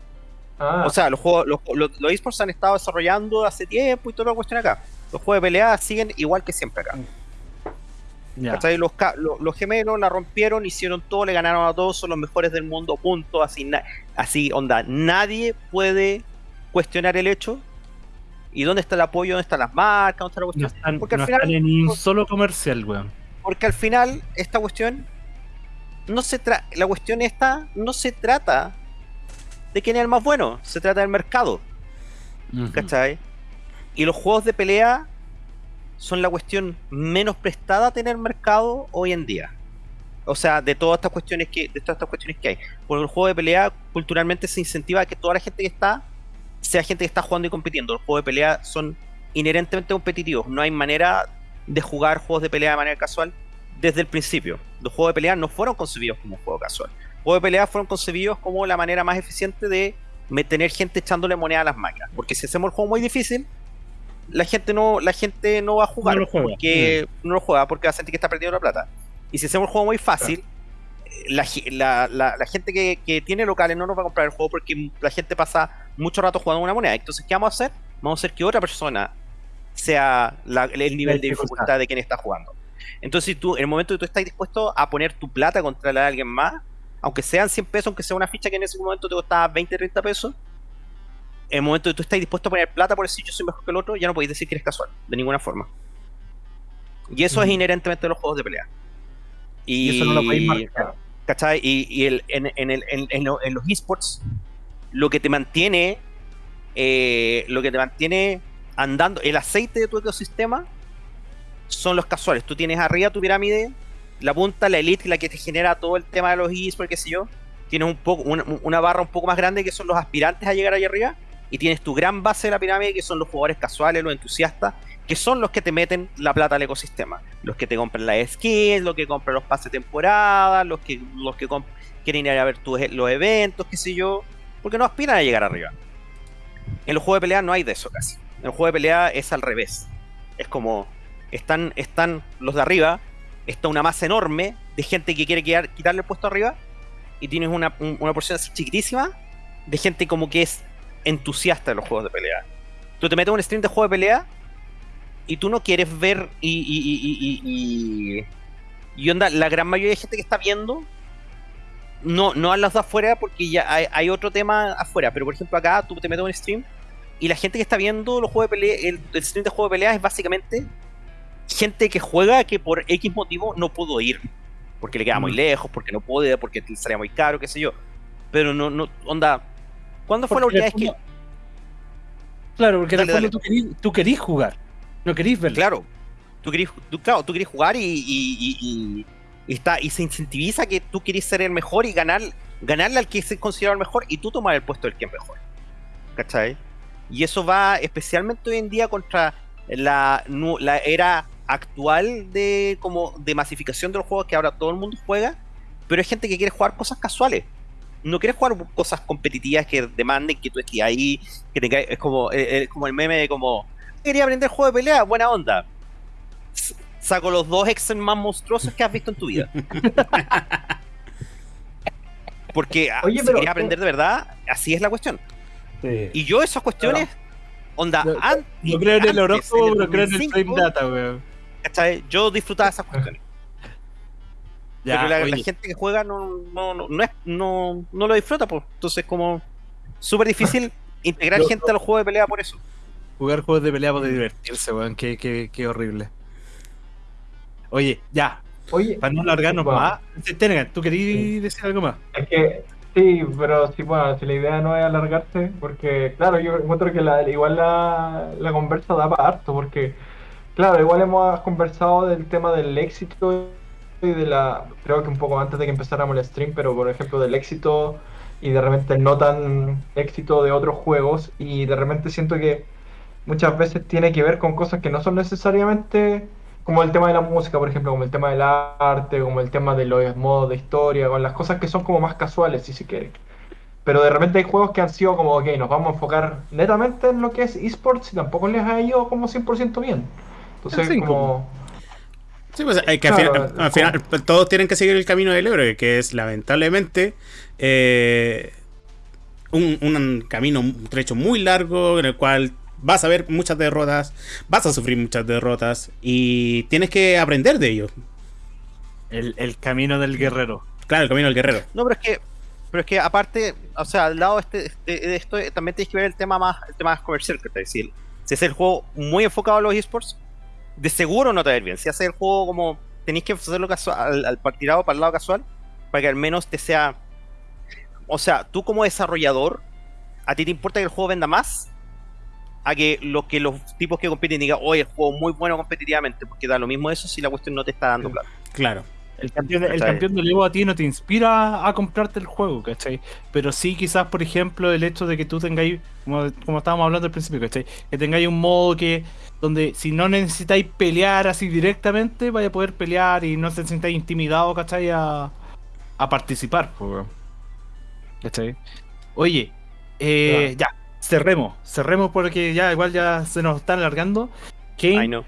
Ah, O sea, los juegos, los, los, los esports se han estado desarrollando hace tiempo y toda la cuestión acá. Los juegos de pelea siguen igual que siempre acá. ¿Cachai? Los, los, los gemelos la rompieron, hicieron todo, le ganaron a todos, son los mejores del mundo, punto. Así, na- así onda, nadie puede cuestionar el hecho. ¿Y dónde está el apoyo? ¿Dónde están las marcas? ¿Dónde está la No cuestión? están, Porque al no final- están en ni un solo comercial, weón. Porque al final, esta cuestión no se tra la cuestión esta no se trata de quién es el más bueno, se trata del mercado, ¿cachai? Y los juegos de pelea son la cuestión menos prestada a tener mercado hoy en día. O sea, de todas estas cuestiones que, de todas estas cuestiones que hay. Porque el juego de pelea culturalmente se incentiva a que toda la gente que está sea gente que está jugando y compitiendo. Los juegos de pelea son inherentemente competitivos. No hay manera de jugar juegos de pelea de manera casual desde el principio. Los juegos de pelea no fueron concebidos como un juego casual. Los juegos de pelea fueron concebidos como la manera más eficiente de tener gente echándole moneda a las máquinas. Porque si hacemos el juego muy difícil, la gente no, la gente no va a jugar No lo juega. porque no lo juega porque va a sentir que está perdiendo la plata. Y si hacemos el juego muy fácil, la, ge- la- la- la gente que, que tiene locales no nos va a comprar el juego porque la gente pasa mucho rato jugando una moneda. Entonces, ¿qué vamos a hacer? Vamos a hacer que otra persona sea la- el nivel de dificultad. de quien está jugando. Entonces, si tú, en el momento que tú estás dispuesto a poner tu plata contra la de alguien más, aunque sean 100 pesos, aunque sea una ficha que en ese momento te costaba 20, 30 pesos, en el momento que tú estás dispuesto a poner plata por decir yo soy mejor que el otro, ya no podéis decir que eres casual, de ninguna forma. Y eso es inherentemente de los juegos de pelea. Y, Y eso no lo podéis marcar. ¿cachai? Y, y el, en, en el- en- en los esports, lo que te mantiene, eh, lo que te mantiene andando, el aceite de tu ecosistema son los casuales. Tú tienes arriba tu pirámide, la punta, la elite, la que te genera todo el tema de los esports, qué sé yo. Tienes un poco, una, una barra un poco más grande que son los aspirantes a llegar allá arriba. Y tienes tu gran base de la pirámide que son los jugadores casuales, los entusiastas, que son los que te meten la plata al ecosistema. Los que te compran las skins, los que compran los pases de temporada, los que, los que quieren ir a ver tus- los eventos, qué sé yo, porque no aspiran a llegar arriba. En los juegos de pelea no hay de eso casi. En el juego de pelea es al revés. Es como, están, están los de arriba, está una masa enorme de gente que quiere quitarle el puesto arriba, y tienes una, un- una porción así chiquitísima de gente como que es entusiasta de los juegos de pelea. Tú te metes en un stream de juego de pelea y tú no quieres ver y, y, y, y, y, y onda, la gran mayoría de gente que está viendo no, no a las de afuera porque ya hay, hay otro tema afuera, pero por ejemplo acá tú te metes en un stream y la gente que está viendo los juegos de pelea, el, el stream de juego de pelea es básicamente gente que juega que por X motivo no pudo ir, porque le queda muy Mm. lejos, porque no puede, porque le salía muy caro, qué sé yo. Pero no, no, onda, ¿cuándo fue la última vez que, Claro, porque Dale, dale. tú querís, tú querís jugar, no querís verlo. Claro. Tú querés, tú, claro, tú querés jugar y, y, y- y- y está, y se incentiviza que tú querés ser el mejor y ganar, ganarle al que se considera el mejor y tú tomar el puesto del que es mejor. ¿Cachai? Y eso va especialmente hoy en día contra la, la era actual de como de masificación de los juegos que ahora todo el mundo juega, pero hay gente que quiere jugar cosas casuales. No quiere jugar cosas competitivas que demanden que tú estés ahí, que tengas, es como, eh, como el meme de como quería aprender juego de pelea, buena onda. Saco los dos Excel más monstruosos que has visto en tu vida. Porque ah, Oye, si pero- querías aprender de verdad, así es la cuestión. Sí. Y yo esas cuestiones, onda, No- an- No creo en el antes, horóscopo, pero creo en el 2005, frame data, weón. ¿cachai? Yo disfrutaba esas cuestiones. Ya, pero la, gente que juega no, no, no, no, es- no, no lo disfruta, pues. Entonces, como súper difícil integrar Yo- gente a los juegos de pelea por eso. jugar juegos de pelea para divertirse, weón. Qué, qué, qué horrible. Oye, ya, Oye, para no alargarnos bueno, más. Tenegan, ¿tú querías decir algo más? Es que sí, pero sí, bueno, si la idea no es alargarse, porque claro, yo encuentro que la, igual la, la conversa da para harto, porque claro, igual hemos conversado del tema del éxito y de la, creo que un poco antes de que empezáramos el stream, pero por ejemplo del éxito y de repente no tan éxito de otros juegos y de repente siento que muchas veces tiene que ver con cosas que no son necesariamente como el tema de la música, por ejemplo, como el tema del arte, como el tema de los modos de historia, con las cosas que son como más casuales, si se quiere. Pero de repente hay juegos que han sido como, ok, nos vamos a enfocar netamente en lo que es esports y tampoco les ha ido como 100% bien. Entonces, como... Sí, pues que al Claro, final, al como- final, pues, todos tienen que seguir el camino del héroe, que es lamentablemente eh, un, un camino, un trecho muy largo en el cual vas a ver muchas derrotas, vas a sufrir muchas derrotas y tienes que aprender de ello. El, el camino del guerrero. Claro, el camino del guerrero. No, pero es que, pero es que aparte, o sea, al lado este, este- de esto eh, también tienes que ver el tema más, el tema más comercial, que te decir, si es el juego muy enfocado a los esports, de seguro no te va a ir bien. Si haces el juego como tenéis que hacerlo casual, al, al tirado para el lado casual, para que al menos te sea... O sea, tú como desarrollador, ¿a ti te importa que el juego venda más? A que lo que los tipos que compiten digan, oye, el juego muy bueno competitivamente, porque da lo mismo eso si la cuestión no te está dando plata. Claro. El campeón, de, el campeón del Evo a ti no te inspira a comprarte el juego, ¿cachai? Pero sí quizás, por ejemplo, el hecho de que tú tengáis, como, como estábamos hablando al principio, ¿cachai? Que tengáis un modo que donde si no necesitáis pelear así directamente, vaya a poder pelear y no se sintáis intimidados, ¿cachai? A, a participar, pues. ¿cachai? Oye, eh, ya, cerremos, cerremos porque ya igual ya se nos está alargando. Ay, Kane, no.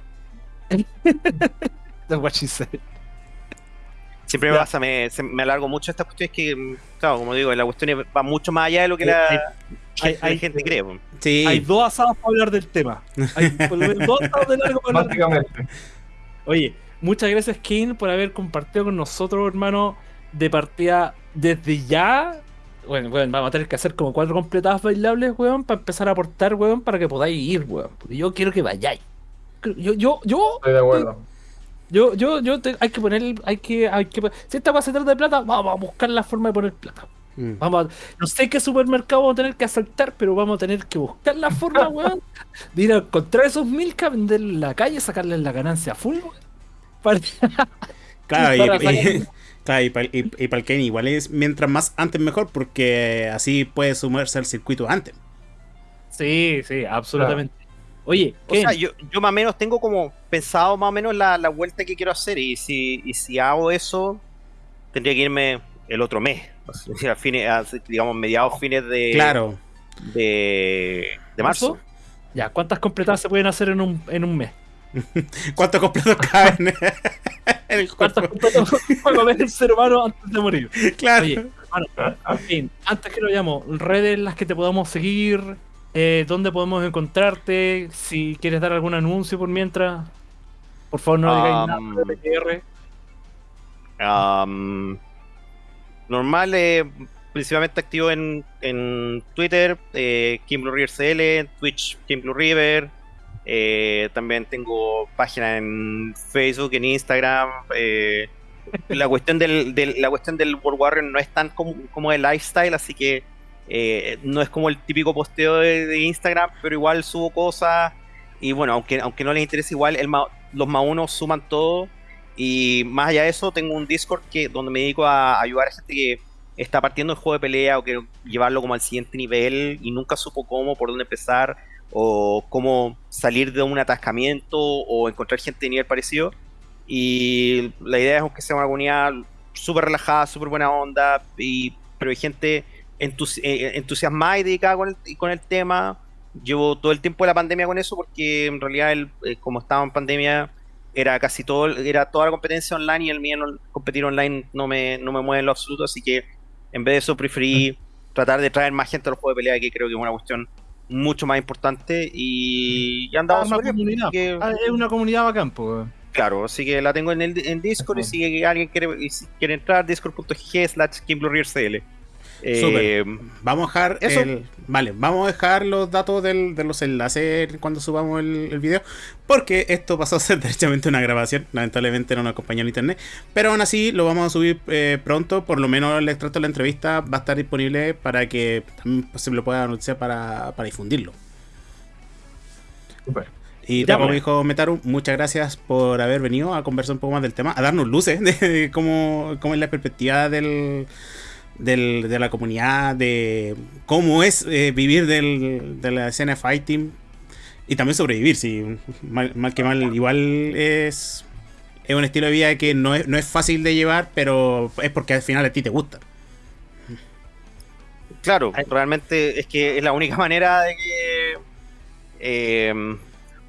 that's what she said. Siempre me pasa, me, me alargo mucho estas cuestiones que, claro, como digo, la cuestión es- va mucho más allá de lo que Eh, la, hay- que hay- la hay- gente cree. Sí. Hay dos asados para hablar del tema. Hay dos asados de largo para hablar. Básicamente. Oye, muchas gracias, Kane, por haber compartido con nosotros, hermano, de partida desde ya. Bueno, bueno, vamos a tener que hacer como cuatro completadas bailables, weón, para empezar a aportar, weón, para que podáis ir, weón. Porque yo quiero que vayáis. Yo, yo, yo, Estoy de acuerdo. yo, yo, yo, te- hay que poner, hay que, hay que, si esta cosa se trata de plata, vamos a buscar la forma de poner plata. Mm. Vamos a- no sé qué supermercado vamos a tener que asaltar, pero vamos a tener que buscar la forma, weón, de ir a encontrar esos milka, venderlos en la calle, sacarles la ganancia full, weón. Para- Claro, para y- sacar- claro, y para el Kane igual es mientras más antes mejor, porque así puede sumarse al circuito antes. Sí, sí, absolutamente. Oye, O sea, yo, yo más o menos tengo como pensado más o menos la, la vuelta que quiero hacer y si, y si hago eso, tendría que irme el otro mes. O sea, a fines, a, digamos, mediados fines de, Claro. de, de marzo. ya, ¿cuántas completadas se pueden hacer en un, en un mes? ¿Cuántos completos caben en el puede comer el ser humano antes de morir? Claro. Oye, hermano, Ken, antes que lo llamo, redes en las que te podamos seguir, eh, dónde podemos encontrarte, si quieres dar algún anuncio por mientras, por favor no digáis nada Um, de PTR. Am, normal, eh, principalmente activo en, en Twitter, eh, Kim Blue River CL, en Twitch Kim Blue River. Eh, también tengo página en Facebook, en Instagram. eh, la cuestión del, la cuestión del World Warrior no es tan como, como de lifestyle, así que eh, no es como el típico posteo de, Instagram, pero igual subo cosas. Y bueno, aunque, aunque no les interese igual, el los más unos suman todo. Y más allá de eso, tengo un Discord que, donde me dedico a ayudar a gente que está partiendo el juego de pelea o quiere llevarlo como al siguiente nivel y nunca supo cómo, por dónde empezar, o cómo salir de un atascamiento o encontrar gente de nivel parecido. Y la idea es que sea una comunidad súper relajada, súper buena onda, y, pero hay gente entusi- eh, entusiasmada y dedicada con el, con el tema. Llevo todo el tiempo de la pandemia con eso porque en realidad, el- eh, como estaba en pandemia, era casi todo, era toda la competencia online y el mío no- competir online no me, no me mueve en lo absoluto, así que en vez de eso preferí tratar de traer más gente a los juegos de pelea, que creo que es una cuestión mucho más importante y, y andamos Ah, una comunidad. que- Ah, es una comunidad bacán, pues. Claro, así que la tengo en, el, en Discord y si alguien quiere, quiere entrar, discord.gg slash. Eh. Vamos a dejar Eso. el. Vale, vamos a dejar los datos del- de los enlaces cuando subamos el, el video. Porque esto pasó a ser derechamente una grabación. Lamentablemente no nos acompañó en internet. Pero aún así lo vamos a subir eh, pronto. Por lo menos el extracto de la entrevista va a estar disponible para que también se lo pueda anunciar para, para difundirlo. Súper. Y Ya, como pues. dijo Metaru, muchas gracias por haber venido a conversar un poco más del tema, a darnos luces de cómo, cómo es la perspectiva del, del- de la comunidad, de cómo es eh, vivir del- de la escena de fighting y también sobrevivir. Si mal, mal que mal, igual es, es un estilo de vida que no es, no es fácil de llevar, pero es porque al final a ti te gusta. Claro, realmente es que es la única manera de que. eh,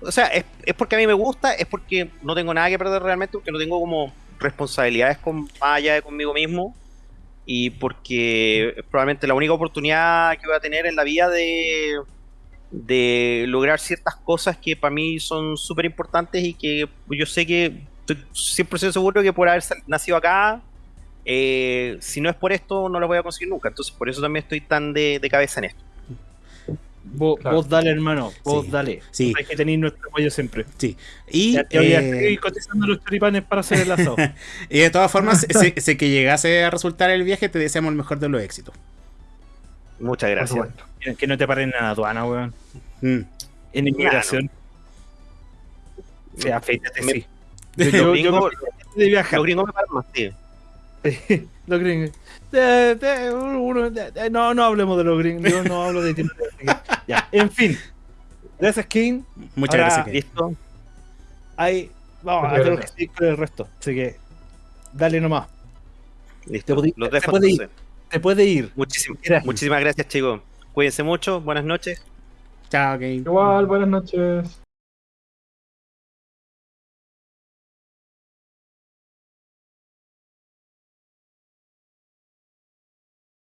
o sea, es, es porque a mí me gusta, es porque no tengo nada que perder realmente, porque no tengo como responsabilidades con, más allá de conmigo mismo. Y porque probablemente la única oportunidad que voy a tener en la vida de, de lograr ciertas cosas que para mí son súper importantes y que yo sé que estoy 100% seguro que por haber nacido acá, eh, si no es por esto, no lo voy a conseguir nunca. Entonces, por eso también estoy tan de, de cabeza en esto. Vos, Claro. vos dale, hermano. Vos Sí. dale. Sí. Hay que tener nuestro apoyo siempre. Sí. Y, Ya te voy a eh, seguir cotizando los choripanes para hacer el asado. y de todas formas, si, si que llegase a resultar el viaje, te deseamos el mejor de los éxitos. Muchas gracias. que no te paren en la aduana, weón. Mm. En inmigración. Sí, afeítate, Me- sí. Yo, yo, de viajar. los gringos me paran más, sí. los gringos. No, no hablemos de los gringos. Yo no hablo de tiempo. ya, en fin. Gracias, King. Muchas Ahora- gracias. Kevin. ¿Listo? Ahí, vamos a tener que con el resto. Así que, dale nomás. Listo. puede- Los dejo puede ir. entonces. Te puede ir. Muchísimas, Gracias. muchísimas gracias, chicos. Cuídense mucho. Buenas noches. Chao, Kevin. Igual, buenas noches.